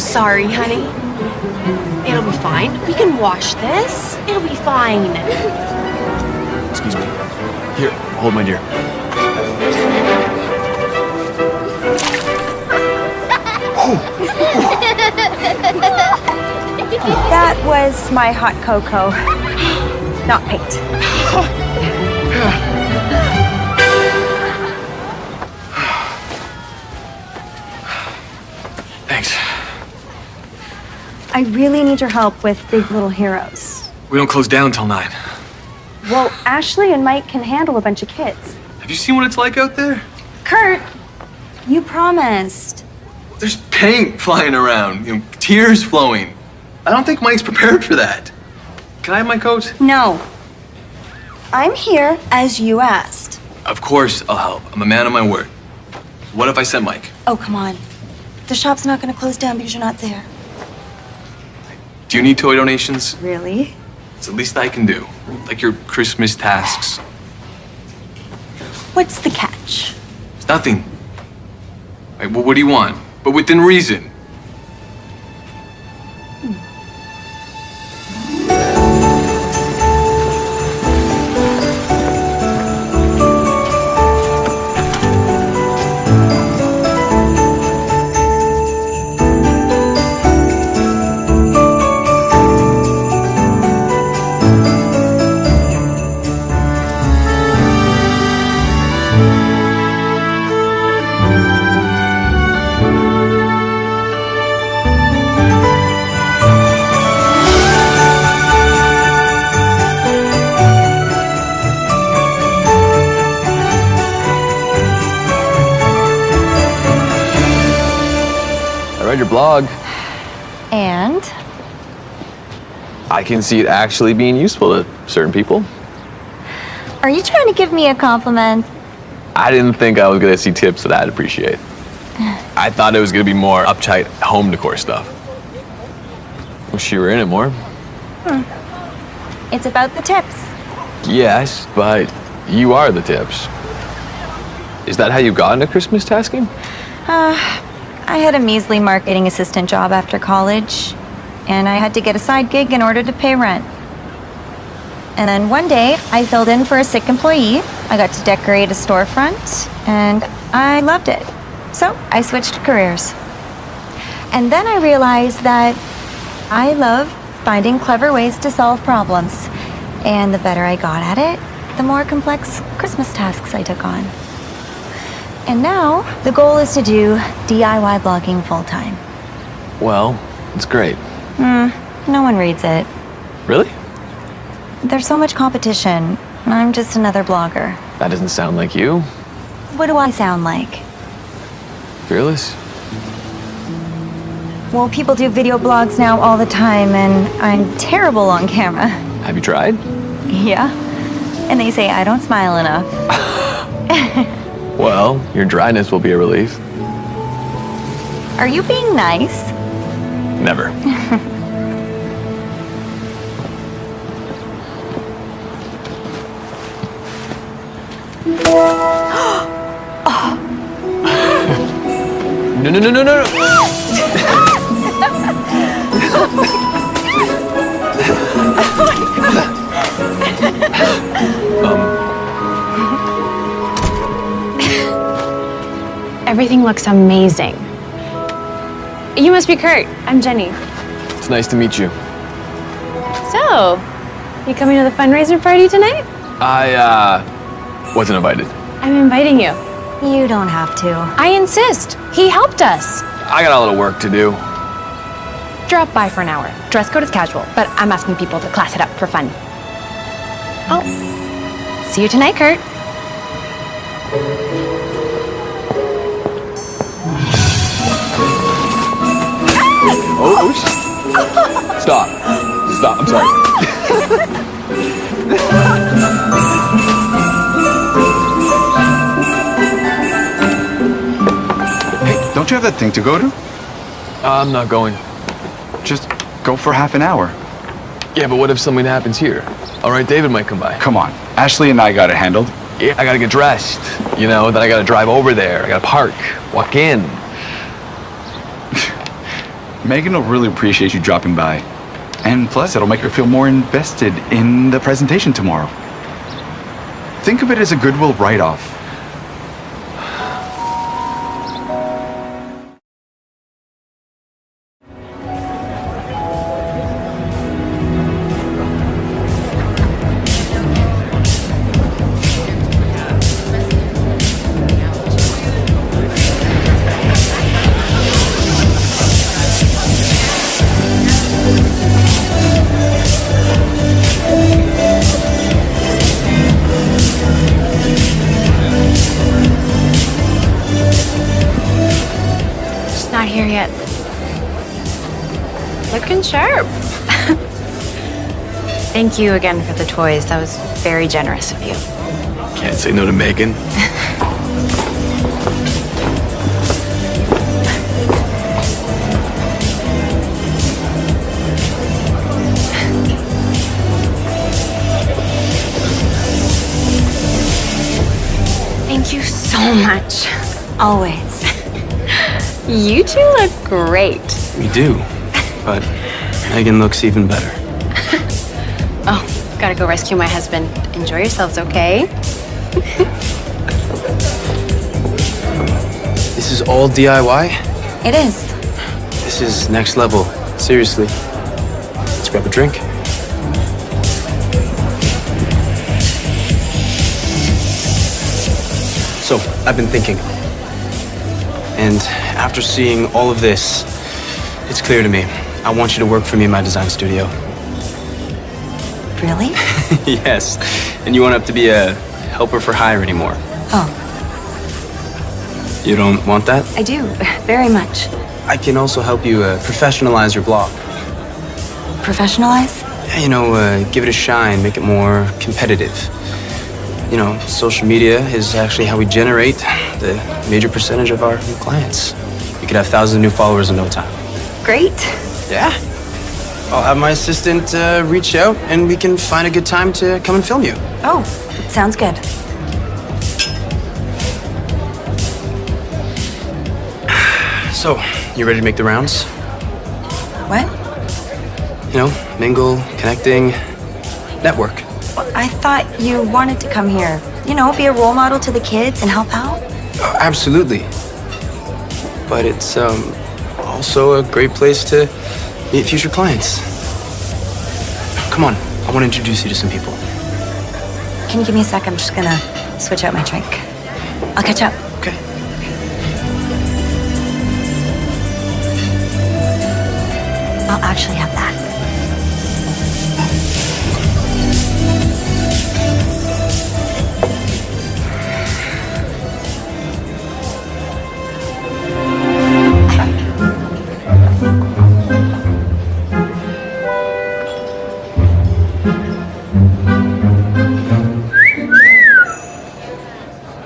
S1: So sorry, honey. It'll be fine. We can wash this. It'll be fine.
S7: Excuse me. Here, hold my dear.
S2: That was my hot cocoa, not paint. I really need your help with Big Little Heroes.
S7: We don't close down till nine.
S2: Well, Ashley and Mike can handle a bunch of kids.
S7: Have you seen what it's like out there?
S2: Kurt, you promised.
S7: There's paint flying around, you know, tears flowing. I don't think Mike's prepared for that. Can I have my coat?
S2: No. I'm here as you asked.
S7: Of course I'll help. I'm a man of my word. What if I sent Mike?
S2: Oh, come on. The shop's not going to close down because you're not there.
S7: Do you need toy donations?
S2: Really?
S7: It's the least I can do. Like your Christmas tasks.
S2: What's the catch?
S7: It's nothing. Right, well, what do you want? But within reason.
S2: And?
S7: I can see it actually being useful to certain people.
S2: Are you trying to give me a compliment?
S7: I didn't think I was gonna see tips that I'd appreciate. I thought it was gonna be more uptight home decor stuff. Wish you were in it more.
S2: It's about the tips.
S7: Yes, but you are the tips. Is that how you got into Christmas tasking?
S2: Uh, I had a measly marketing assistant job after college, and I had to get a side gig in order to pay rent. And then one day, I filled in for a sick employee. I got to decorate a storefront, and I loved it. So I switched careers. And then I realized that I love finding clever ways to solve problems. And the better I got at it, the more complex Christmas tasks I took on. And now, the goal is to do DIY blogging full time.
S7: Well, it's great.
S2: Hmm, no one reads it.
S7: Really?
S2: There's so much competition. I'm just another blogger.
S7: That doesn't sound like you.
S2: What do I sound like?
S7: Fearless?
S2: Well, people do video blogs now all the time, and I'm terrible on camera.
S7: Have you tried?
S2: Yeah. And they say I don't smile enough.
S7: Well, your dryness will be a relief.
S2: Are you being nice?
S7: Never. No, no, no, no, no, no.
S4: Um, Everything looks amazing. You must be Kurt. I'm Jenny.
S7: It's nice to meet you.
S4: So, you coming to the fundraiser party tonight?
S7: I, uh, wasn't invited.
S4: I'm inviting you.
S2: You don't have to.
S4: I insist. He helped us.
S7: I got a little work to do.
S4: Drop by for an hour. Dress code is casual, but I'm asking people to class it up for fun. Oh. See you tonight, Kurt.
S7: Oh, oh, stop. Stop. I'm sorry.
S6: Hey, don't you have that thing to go to?
S7: I'm not going.
S6: Just go for half an hour.
S7: Yeah, but what if something happens here? All right, David might come by.
S6: Come on. Ashley and I got it handled.
S7: Yeah, I gotta get dressed. You know, then I gotta drive over there. I gotta park, walk in.
S6: Megan will really appreciate you dropping by. And plus, it'll make her feel more invested in the presentation tomorrow. Think of it as a goodwill write
S4: Thank you again for the toys. That was very generous of you.
S7: Can't say no to Megan.
S4: Thank you so much.
S2: Always.
S4: You two look great.
S5: We do, but Megan looks even better.
S4: Gotta go rescue my husband. Enjoy yourselves, okay?
S5: This is all DIY?
S2: It is.
S5: This is next level. Seriously. Let's grab a drink. So, I've been thinking. And after seeing all of this, it's clear to me. I want you to work for me in my design studio.
S2: Really?
S5: yes. And you won't have to be a helper for hire anymore.
S2: Oh,
S5: You don't want that?
S2: I do. Very much.
S5: I can also help you uh, professionalize your blog.
S2: Professionalize?
S5: Yeah, you know, uh, give it a shine, make it more competitive. You know, social media is actually how we generate the major percentage of our new clients. We could have thousands of new followers in no time.
S2: Great.
S5: Yeah. I'll have my assistant uh, reach out and we can find a good time to come and film you.
S2: Oh, sounds good.
S5: So, you ready to make the rounds?
S2: What?
S5: You know, mingle, connecting, network.
S2: Well, I thought you wanted to come here. You know, be a role model to the kids and help out.
S5: Oh, absolutely. But it's um, also a great place to meet future clients. Come on, I want to introduce you to some people.
S3: Can you give me a sec? I'm just gonna switch out my drink. I'll catch up.
S5: Okay.
S3: I'll actually have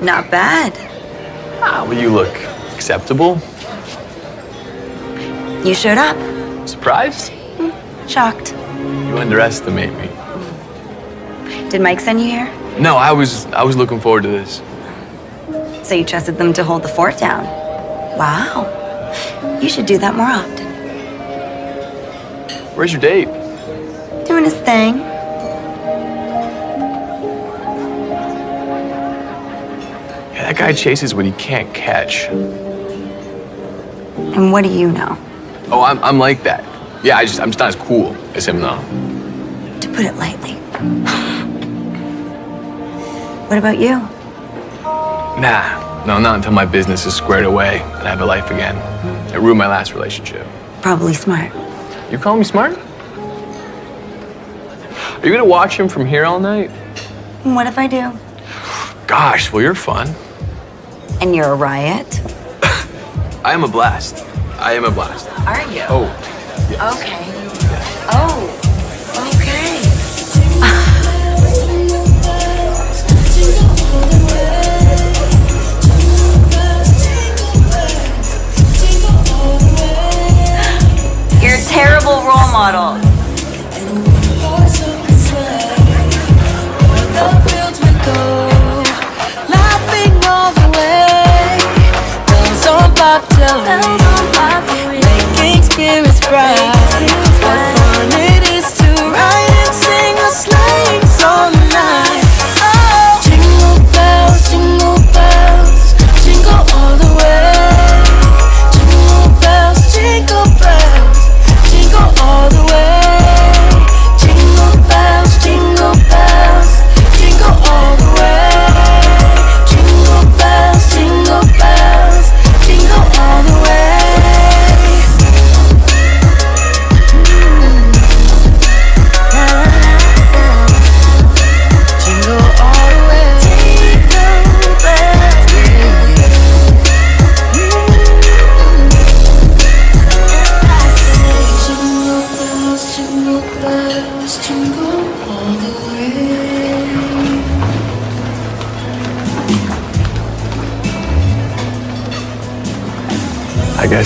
S3: Not bad.
S7: Ah, well, you look acceptable.
S3: You showed up.
S7: Surprised?
S3: Shocked.
S7: You underestimate me.
S3: Did Mike send you here?
S7: No, I was I was looking forward to this.
S3: So you trusted them to hold the fort down. Wow. You should do that more often.
S7: Where's your date?
S3: Doing his thing.
S7: That guy chases what he can't catch.
S3: And what do you know?
S7: Oh, I'm I'm like that. Yeah, I just I'm just not as cool as him though.
S3: To put it lightly. What about you?
S7: Nah, no, not until my business is squared away and I have a life again. It ruined my last relationship.
S3: Probably smart.
S7: You call me smart? Are you gonna watch him from here all night?
S3: What if I do?
S7: Gosh, well you're fun.
S3: And you're a riot?
S7: I am a blast. I am a blast.
S3: Are you?
S7: Oh,
S3: Okay. Oh,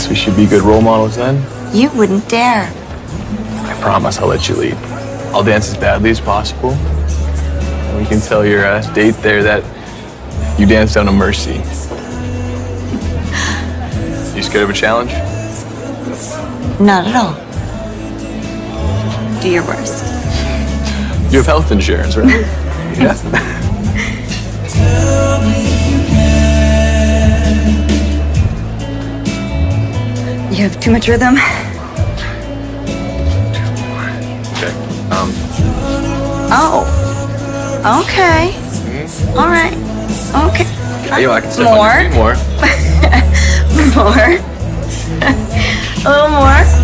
S7: guess we should be good role models then.
S3: You wouldn't dare.
S7: I promise I'll let you lead. I'll dance as badly as possible. And we can tell your uh, date there that you danced out of mercy. You scared of a challenge?
S3: Not at all. Do your worst.
S7: You have health insurance, right? yeah.
S3: Have too much rhythm.
S7: Okay. Um,
S3: Oh. Okay. All right. Okay.
S7: yeah, yo, I can step
S3: More?
S7: on your feet more.
S3: More. A little more.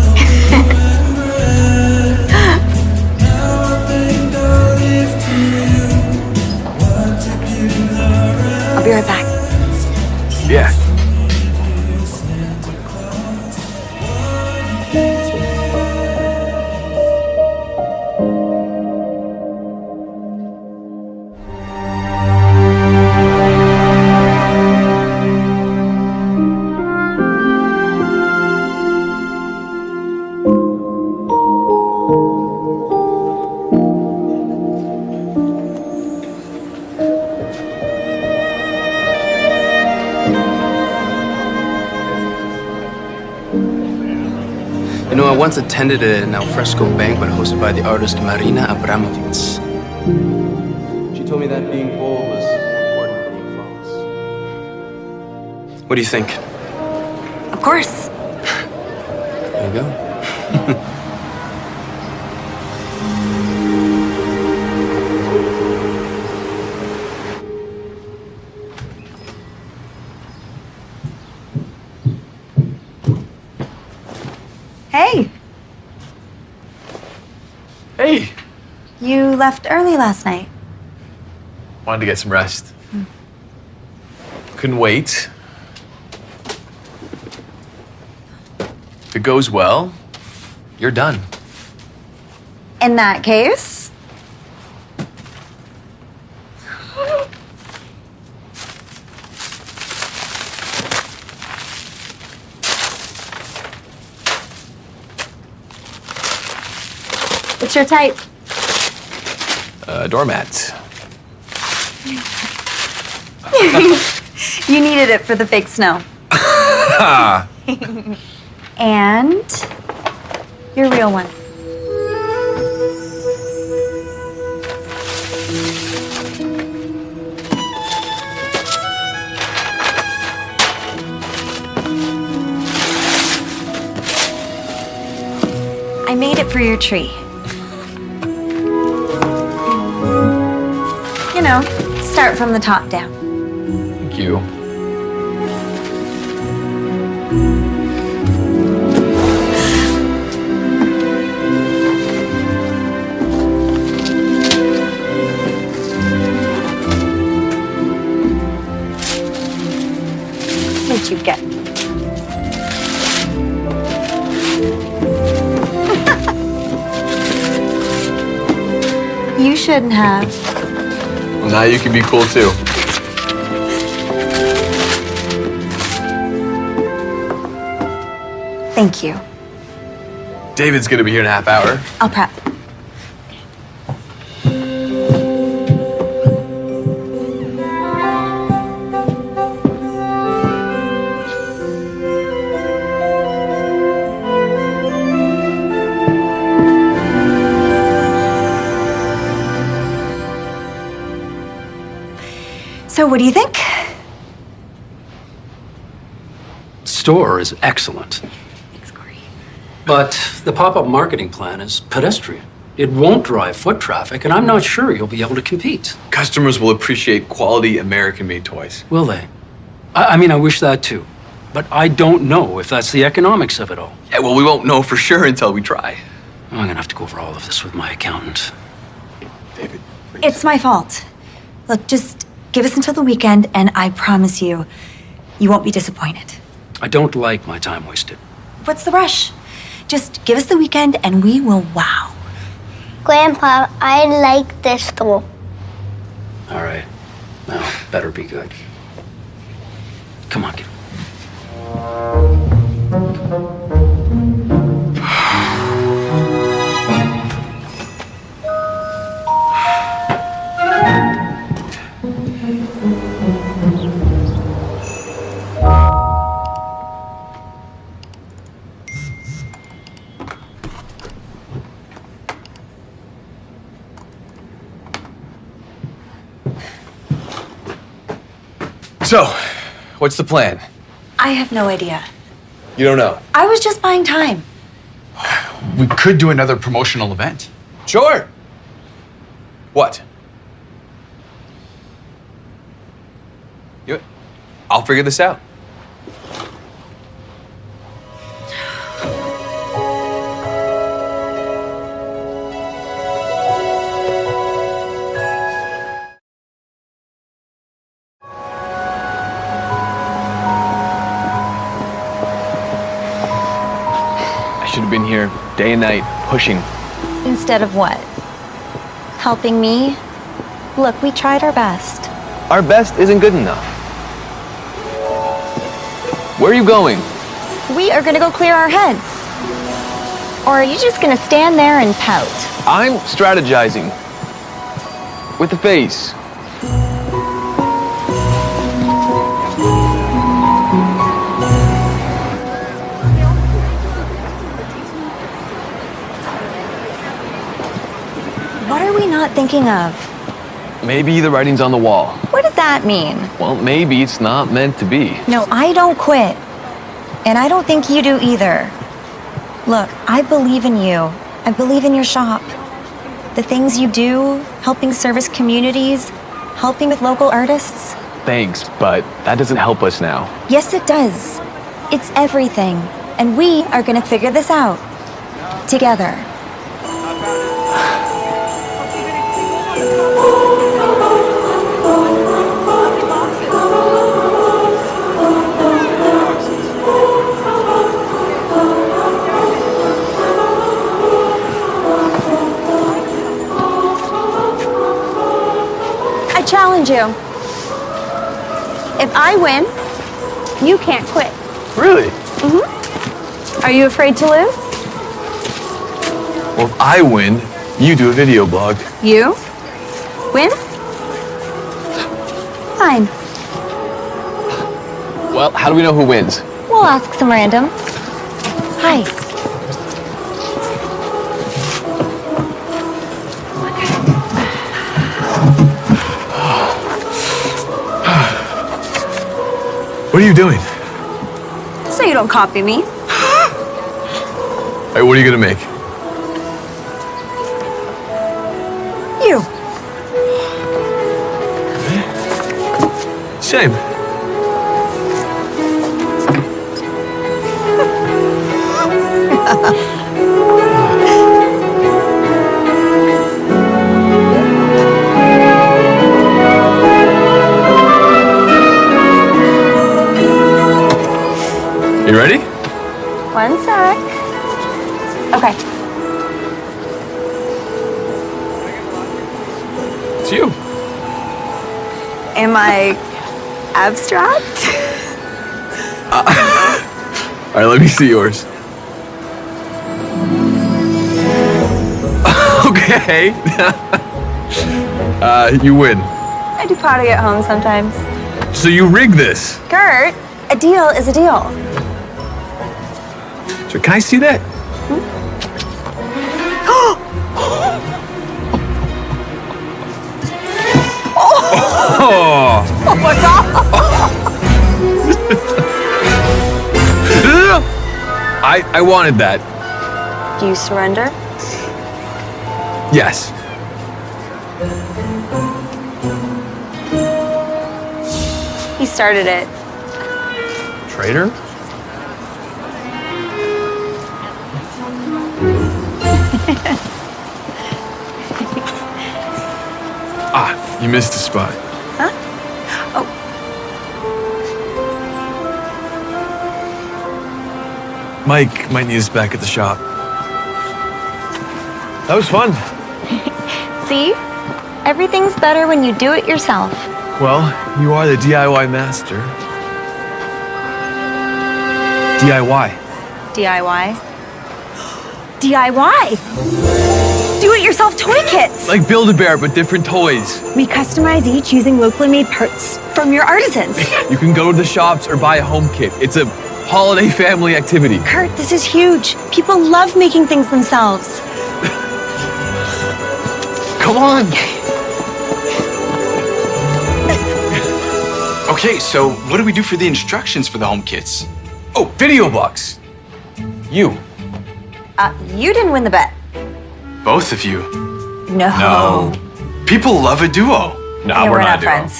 S5: Once attended an alfresco banquet hosted by the artist Marina Abramovic. She told me that being bold was more important than being false. What do you think?
S3: Of course.
S2: Left early last night.
S7: Wanted to get some rest. Hmm. Couldn't wait. If it goes well, you're done.
S2: In that case, what's your type?
S7: Uh, doormat.
S2: you needed it for the fake snow. and your real one. I made it for your tree. Start from the top down.
S7: Thank you.
S2: What'd you get? you shouldn't have.
S7: Now you can be cool too.
S2: Thank you.
S7: David's gonna be here in a half hour.
S2: I'll prep. What do you think?
S9: Store is excellent. But the pop-up marketing plan is pedestrian. It won't drive foot traffic, and I'm not sure you'll be able to compete.
S7: Customers will appreciate quality American-made toys.
S9: Will they? I, I mean, I wish that too. But I don't know if that's the economics of it all.
S7: Yeah, well, we won't know for sure until we try.
S9: I'm gonna have to go over all of this with my accountant.
S7: David.
S2: It's my fault. Look, just give us until the weekend, and I promise you, you won't be disappointed.
S9: I don't like my time wasted.
S2: What's the rush? Just give us the weekend, and we will wow.
S11: Grandpa, I like this store.
S9: All right. Now, better be good. Come on, kid.
S7: So, what's the plan?
S2: I have no idea.
S7: You don't know.
S2: I was just buying time.
S6: We could do another promotional event.
S7: Sure. What? You, I'll figure this out. Should have been here day and night pushing.
S4: Instead of what? Helping me? Look, we tried our best.
S7: Our best isn't good enough. Where are you going?
S4: We are gonna go clear our heads. Or are you just gonna stand there and pout?
S7: I'm strategizing. With the face.
S4: Not thinking of?
S7: Maybe the writing's on the wall.
S4: What does that mean?
S7: Well, maybe it's not meant to be.
S4: No, I don't quit. And I don't think you do either. Look, I believe in you. I believe in your shop. The things you do, helping service communities, helping with local artists.
S7: Thanks, but that doesn't help us now.
S4: Yes, it does. It's everything. And we are gonna figure this out. Together. I challenge you. If I win, you can't quit.
S7: Really?
S4: Mm-hmm. Are you afraid to lose?
S7: Well, if I win, you do a video blog.
S4: You? Win? Fine.
S7: Well, how do we know who wins?
S4: We'll ask some random. Hi.
S7: What are you doing?
S2: So you don't copy me.
S7: Hey, what are you gonna make? Same. You ready?
S4: One sec. Okay.
S7: It's you.
S2: Am I abstract?
S7: All right, let me see yours. okay. uh, you win.
S4: I do potty at home sometimes.
S7: So you rigged this.
S4: Kurt, a deal is a deal.
S7: So can I see that? Oh.
S2: Oh my god!
S7: I I wanted that.
S4: Do you surrender?
S7: Yes.
S4: He started it.
S7: Traitor? ah, you missed a spot. Mike might need us back at the shop. That was fun.
S4: See? Everything's better when you do it yourself.
S7: Well, you are the DIY master. DIY.
S2: DIY. DIY. Do it yourself toy kits.
S7: Like Build-A-Bear, but different toys.
S2: We customize each using locally made parts from your artisans.
S7: You can go to the shops or buy a home kit. It's a holiday family activity.
S2: Kurt, this is huge. People love making things themselves.
S7: Come on.
S6: Okay, so what do we do for the instructions for the home kits?
S7: Oh, video box. You.
S2: Uh, you didn't win the bet.
S6: Both of you.
S2: No. No.
S6: People love a duo.
S2: Yeah, we're, not, friends.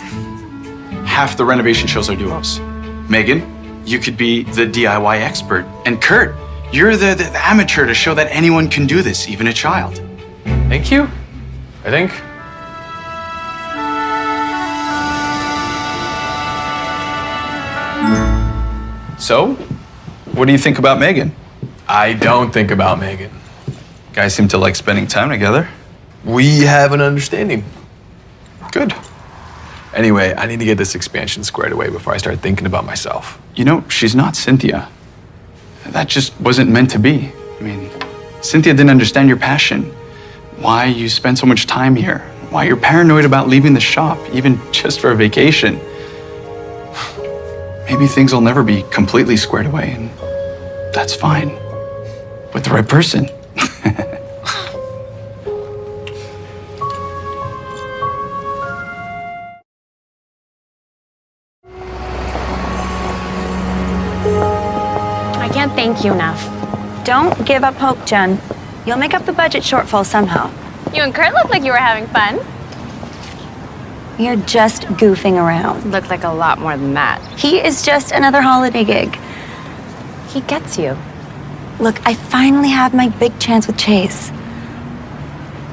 S6: Half the renovation shows are duos. Megan, you could be the DIY expert. And Kurt, you're the, the, the amateur to show that anyone can do this, even a child.
S7: Thank you. I think.
S6: So, what do you think about Megan?
S7: I don't think about Megan.
S6: Guys seem to like spending time together.
S7: We have an understanding.
S6: Good.
S7: Anyway, I need to get this expansion squared away before I start thinking about myself.
S6: You know, she's not Cynthia. That just wasn't meant to be. I mean, Cynthia didn't understand your passion, why you spend so much time here, why you're paranoid about leaving the shop, even just for a vacation. Maybe things will never be completely squared away, and that's fine. With the right person.
S4: Thank you enough.
S2: Don't give up hope, Jen. You'll make up the budget shortfall somehow.
S14: You and Kurt look like you were having fun.
S2: You're just goofing around.
S14: Looked like a lot more than that.
S2: He is just another holiday gig.
S14: He gets you.
S2: Look, I finally have my big chance with Chase.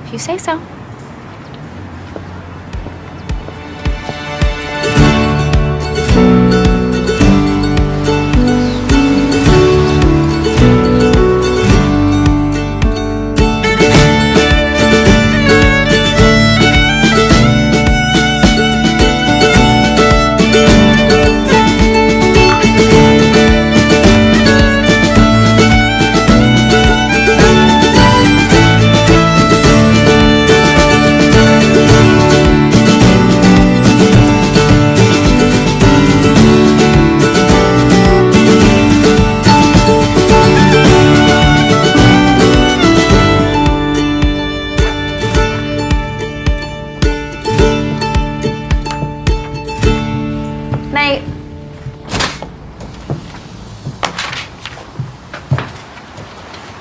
S14: If you say so.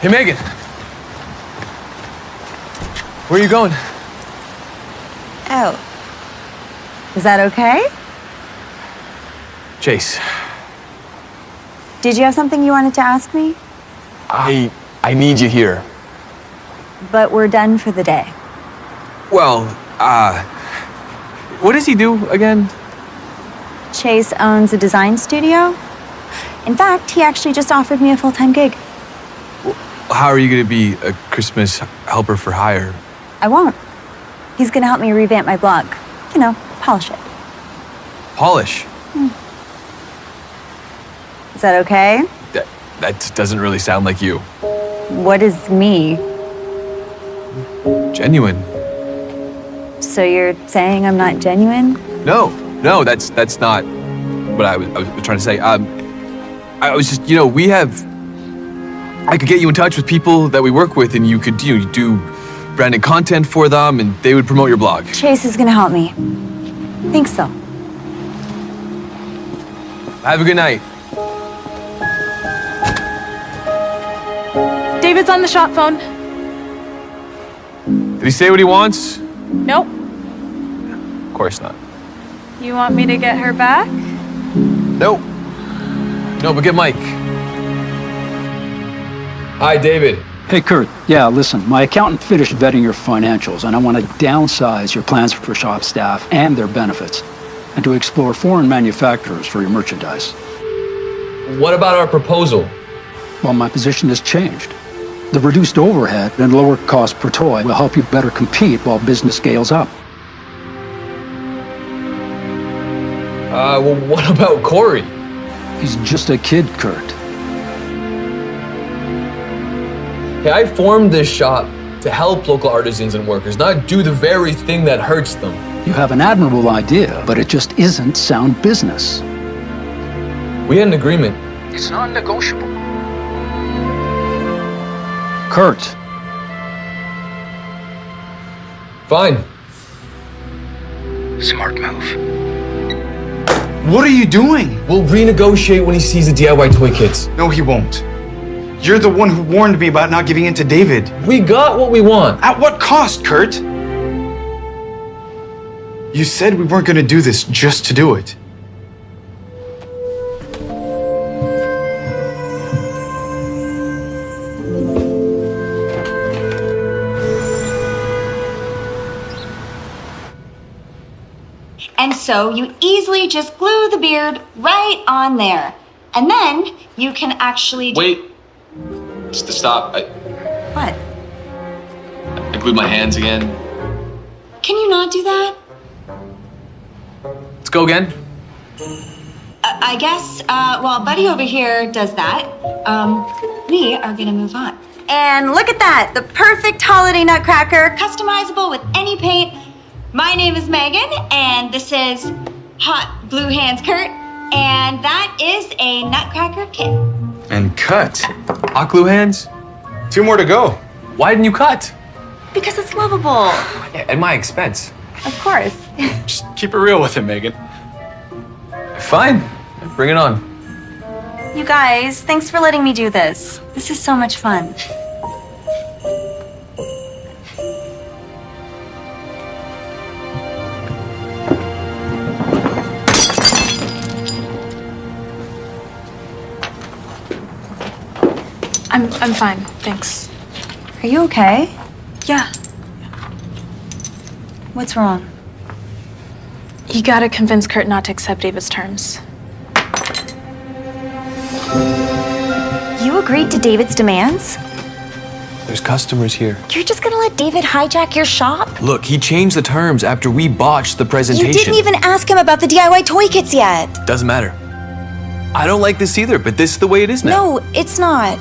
S7: Hey, Megan. Where are you going?
S4: Oh. Is that okay?
S7: Chase,
S4: Did you have something you wanted to ask me?
S7: I I need you here.
S4: But we're done for the day.
S7: Well, uh, what does he do again?
S4: Chase owns a design studio. In fact, he actually just offered me a full time gig.
S7: How are you going to be a Christmas helper for hire?
S4: I won't. He's gonna help me revamp my blog. You know, polish it.
S7: Polish.
S4: Is that okay?
S7: That, that doesn't really sound like you.
S4: What is me?
S7: Genuine.
S4: So you're saying I'm not genuine?
S7: No, no, that's that's not what I was, I was trying to say. Um, I was just, you know, we have. I could get you in touch with people that we work with, and you could you know, do branded content for them, and they would promote your blog.
S4: Chase is gonna help me. Think so.
S7: Have a good night.
S8: David's on the shop phone.
S7: Did he say what he wants?
S8: Nope.
S7: Of course not.
S8: You want me to get her back?
S7: Nope. No, but get Mike. Hi, David.
S9: Hey, Kurt. Yeah, listen, my accountant finished vetting your financials, and I want to downsize your plans for shop staff and their benefits, and to explore foreign manufacturers for your merchandise.
S7: What about our proposal?
S9: Well, my position has changed. The reduced overhead and lower cost per toy will help you better compete while business scales up.
S7: Uh, well, what about Corey?
S9: He's just a kid, Kurt.
S7: Hey, I formed this shop to help local artisans and workers, not do the very thing that hurts them.
S9: You have an admirable idea, but it just isn't sound business.
S7: We had an agreement.
S9: It's non negotiable. Kurt,
S7: Fine.
S9: Smart move.
S6: What are you doing?
S7: We'll renegotiate when he sees the DIY toy kits.
S6: No, he won't. You're the one who warned me about not giving in to David.
S7: We got what we want.
S6: At what cost, Kurt? You said we weren't gonna do this just to do it.
S2: And so you easily just glue the beard right on there. And then you can actually
S7: Wait. Just to stop. I,
S2: What?
S7: I glued my hands again.
S2: Can you not do that?
S7: Let's go again.
S2: Uh, I guess, uh, while Buddy over here does that, um, we are gonna move on. And look at that, the perfect holiday nutcracker, customizable with any paint. My name is Megan, and this is Hot Glue Hands Kurt, and that is a nutcracker kit.
S6: And cut.
S7: Hot glue hands?
S6: Two more to go.
S7: Why didn't you cut?
S2: Because it's lovable.
S7: At my expense.
S2: Of course.
S6: Just keep it real with him, Megan.
S7: Fine. Bring it on.
S2: You guys, thanks for letting me do this. This is so much fun.
S8: I'm I'm fine, thanks.
S2: Are you okay?
S8: Yeah,
S2: What's wrong?
S8: you gotta convince Kurt not to accept David's terms.
S4: You agreed to David's demands?
S7: There's customers here.
S4: You're just gonna let David hijack your shop?
S7: Look, he changed the terms after we botched the presentation.
S4: You didn't even ask him about the DIY toy kits yet.
S7: Doesn't matter. I don't like this either, but this is the way it is now.
S4: No, it's not.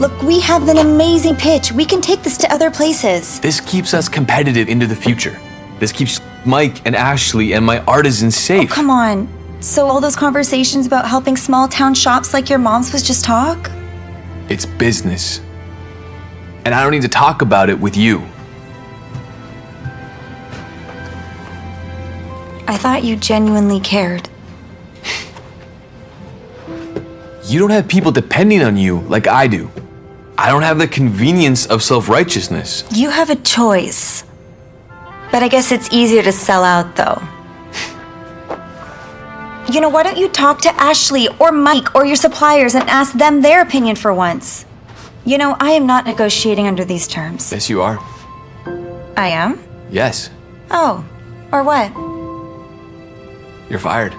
S4: Look, we have an amazing pitch. We can take this to other places.
S7: This keeps us competitive into the future. This keeps Mike and Ashley and my artisans oh, safe.
S4: Oh, Come on. So all those conversations about helping small town shops like your mom's was just talk?
S7: It's business. And I don't need to talk about it with you.
S4: I thought you genuinely cared.
S7: You don't have people depending on you like I do. I don't have the convenience of self righteousness.
S2: You have a choice. But I guess it's easier to sell out, though. You know, why don't you talk to Ashley or Mike or your suppliers and ask them their opinion for once? You know, I am not negotiating under these terms.
S7: Yes, you are.
S2: I am?
S7: Yes,
S2: Oh, or what?
S7: you're fired.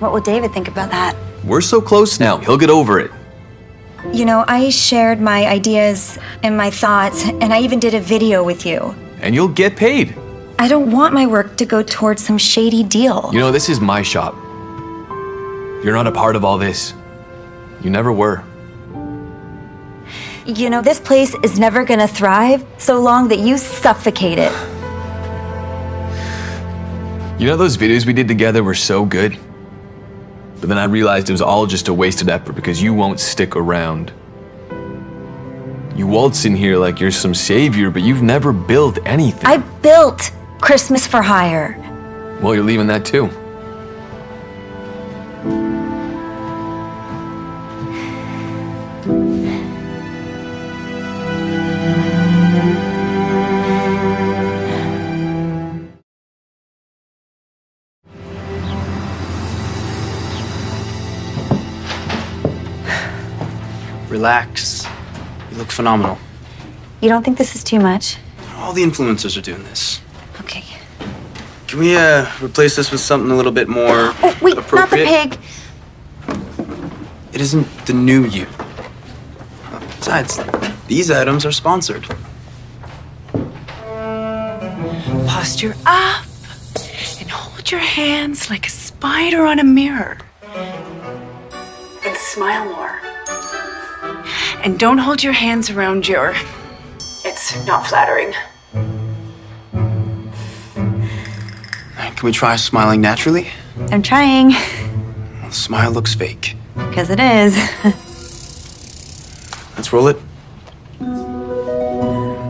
S2: What will David think about that?
S7: We're so close now. He'll get over it.
S2: You know, I shared my ideas and my thoughts, and I even did a video with you.
S7: And you'll get paid.
S2: I don't want my work to go towards some shady deal.
S7: You know, this is my shop. You're not a part of all this. You never were.
S2: You know, this place is never gonna thrive so long that you suffocate it.
S7: You know, those videos we did together were so good. But then I realized it was all just a wasted effort because you won't stick around. You waltz in here like you're some savior, but you've never built anything.
S2: I built Christmas for Hire.
S7: Well, you're leaving that too.
S5: Relax. You look phenomenal.
S2: You don't think this is too much?
S5: All the influencers are doing this.
S2: Okay.
S5: Can we uh, replace this with something a little bit more
S2: Oh, wait, not the
S5: appropriate?
S2: pig.
S5: It isn't the new you. Besides, these items are sponsored.
S15: Posture up and hold your hands like a spider on a mirror. And smile more. And don't hold your hands around your. It's not flattering.
S5: Can we try smiling naturally?
S2: I'm trying,
S5: The smile looks fake.
S2: because it is.
S5: Let's roll it.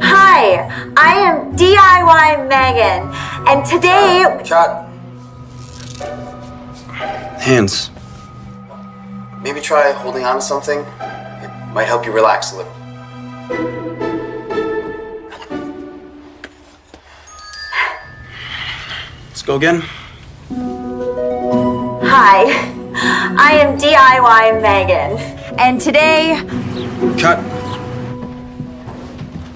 S2: Hi, I am DIY Megan, and today.
S5: Cut. Hands. Maybe try holding on to something. It might help you relax a little. Let's go again.
S2: Hi, I am DIY Megan, and today.
S5: Cut.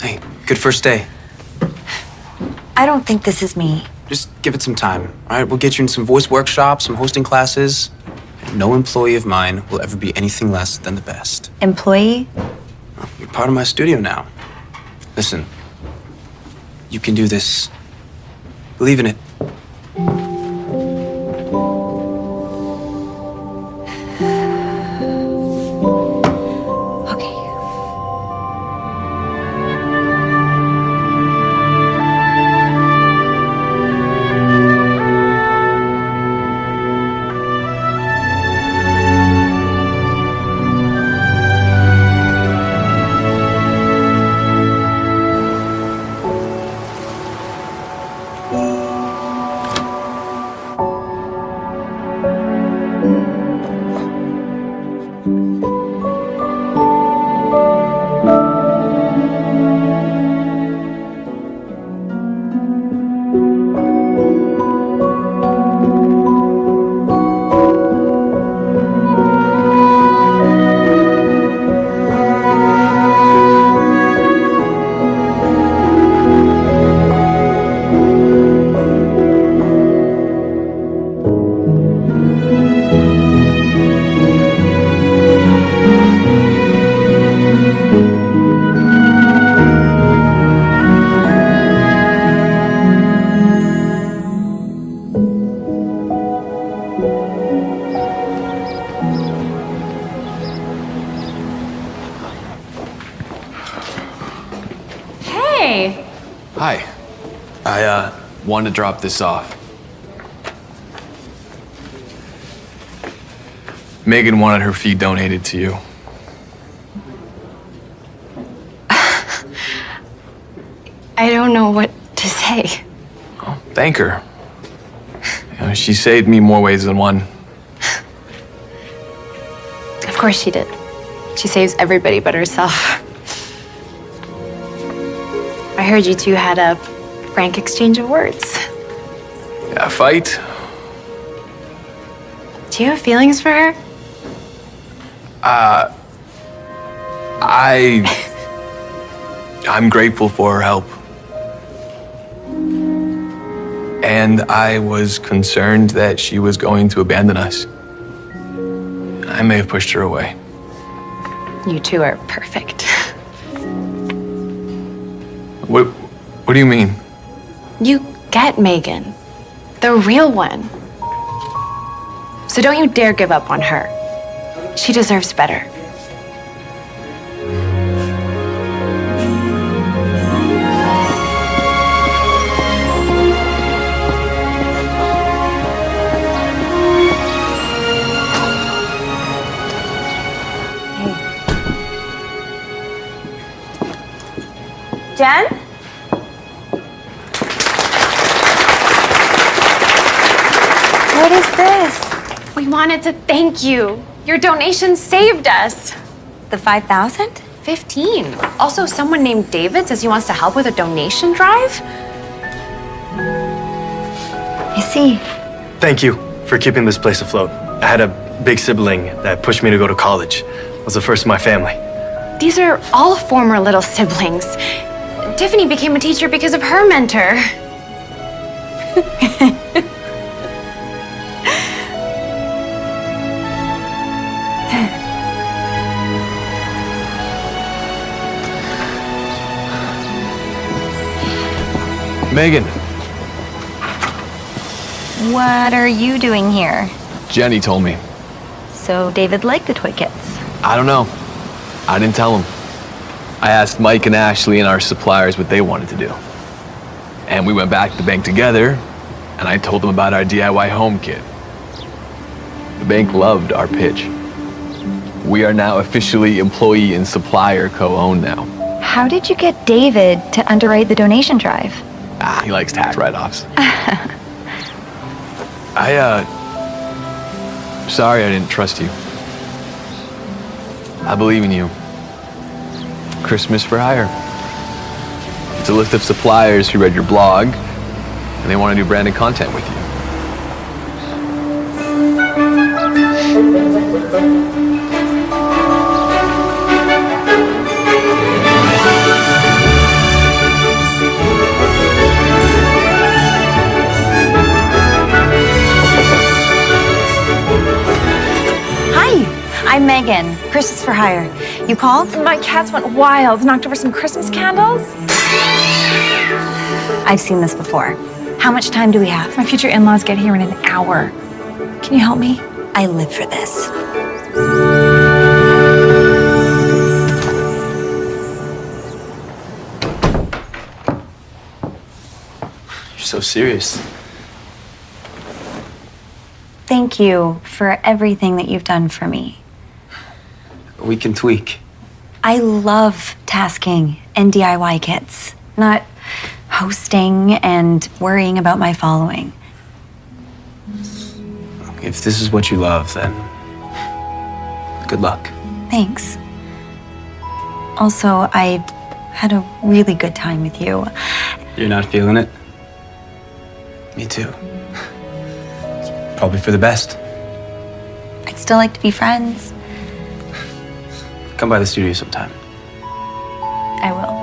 S5: Hey, good first day.
S2: I don't think this is me.
S5: Just give it some time. All right, we'll get you in some voice workshops, some hosting classes. No employee of mine will ever be anything less than the best.
S2: Employee?
S5: You're part of my studio now. Listen, you can do this. Believe in it.
S7: Wanted to drop this off. Megan wanted her fee donated to you.
S14: I don't know what to say.
S7: Thank her. You know, she saved me more ways than one.
S4: Of course she did. She saves everybody but herself. I heard you two had a frank exchange of words.
S7: A fight?
S4: Do you have feelings for her?
S7: Uh, I. I'm grateful for her help. And I was concerned that she was going to abandon us. I may have pushed her away.
S4: You two are perfect.
S7: What, what do you mean?
S4: You get Megan, the real one. So don't you dare give up on her. She deserves better.
S16: Jen?
S4: Wanted to thank you. Your donation saved us.
S16: The 5,000?
S4: 15. Also, someone named David says he wants to help with a donation drive.
S16: I see.
S17: Thank you for keeping this place afloat. I had a big sibling that pushed me to go to college. I was the first in my family.
S4: These are all former little siblings. Tiffany became a teacher because of her mentor.
S7: Megan,
S16: What are you doing here?
S7: Jenny told me.
S16: So David liked the toy kits.
S7: I don't know. I didn't tell him. I asked Mike and Ashley and our suppliers what they wanted to do. And we went back to the bank together, and I told them about our DIY home kit. The bank loved our pitch. We are now officially employee and supplier co-owned now.
S16: How did you get David to underwrite the donation drive?
S7: Ah, he likes tax write-offs. I, uh... Sorry I didn't trust you. I believe in you. Christmas for hire. It's a list of suppliers who read your blog, and they want to do branded content with you.
S2: Hi, I'm Megan, Christmas for Hire. You called?
S18: My cats went wild, knocked over some Christmas candles.
S2: I've seen this before. How much time do we have?
S18: My future in-laws get here in an hour. Can you help me?
S2: I live for this.
S5: You're so serious.
S2: Thank you for everything that you've done for me.
S5: We can tweak.
S2: I love tasking and DIY kits, not hosting and worrying about my following.
S5: If this is what you love, then good luck.
S2: Thanks. Also, I had a really good time with you.
S5: You're not feeling it? Me too. Probably for the best.
S2: I'd still like to be friends.
S5: Come by the studio sometime.
S2: I will.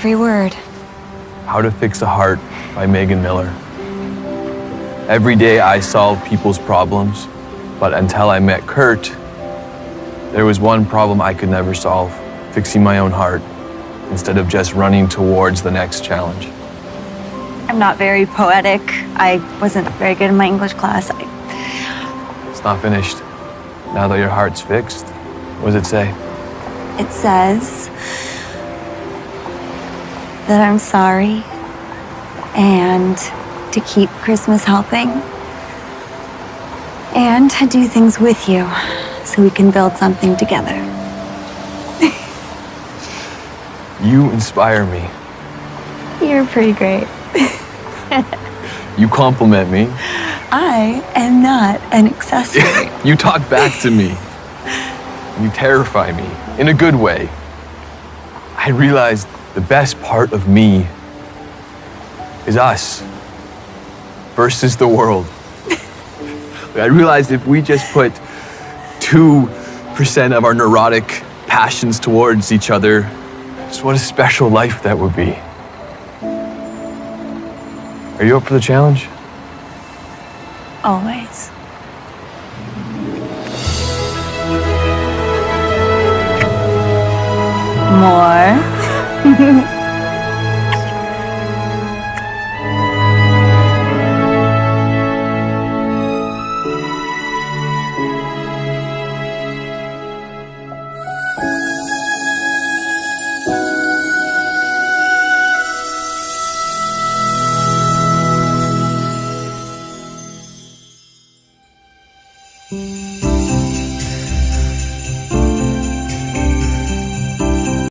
S4: Every word.
S7: How to Fix a Heart by Megan Miller. Every day I solve people's problems, but until I met Kurt, there was one problem I could never solve fixing my own heart instead of just running towards the next challenge.
S2: I'm not very poetic. I wasn't very good in my English class. I,
S7: It's not finished. Now that your heart's fixed, what does it say?
S2: it says that I'm sorry and to keep Christmas helping and to do things with you so we can build something together.
S7: You inspire me.
S2: You're pretty great.
S7: You compliment me.
S2: I am not an accessory.
S7: You talk back to me. You terrify me in a good way. I realized the best part of me is us versus the world. I realized if we just put 2% of our neurotic passions towards each other, just what a special life that would be. Are you up for the challenge?
S2: Always. More.
S12: Thank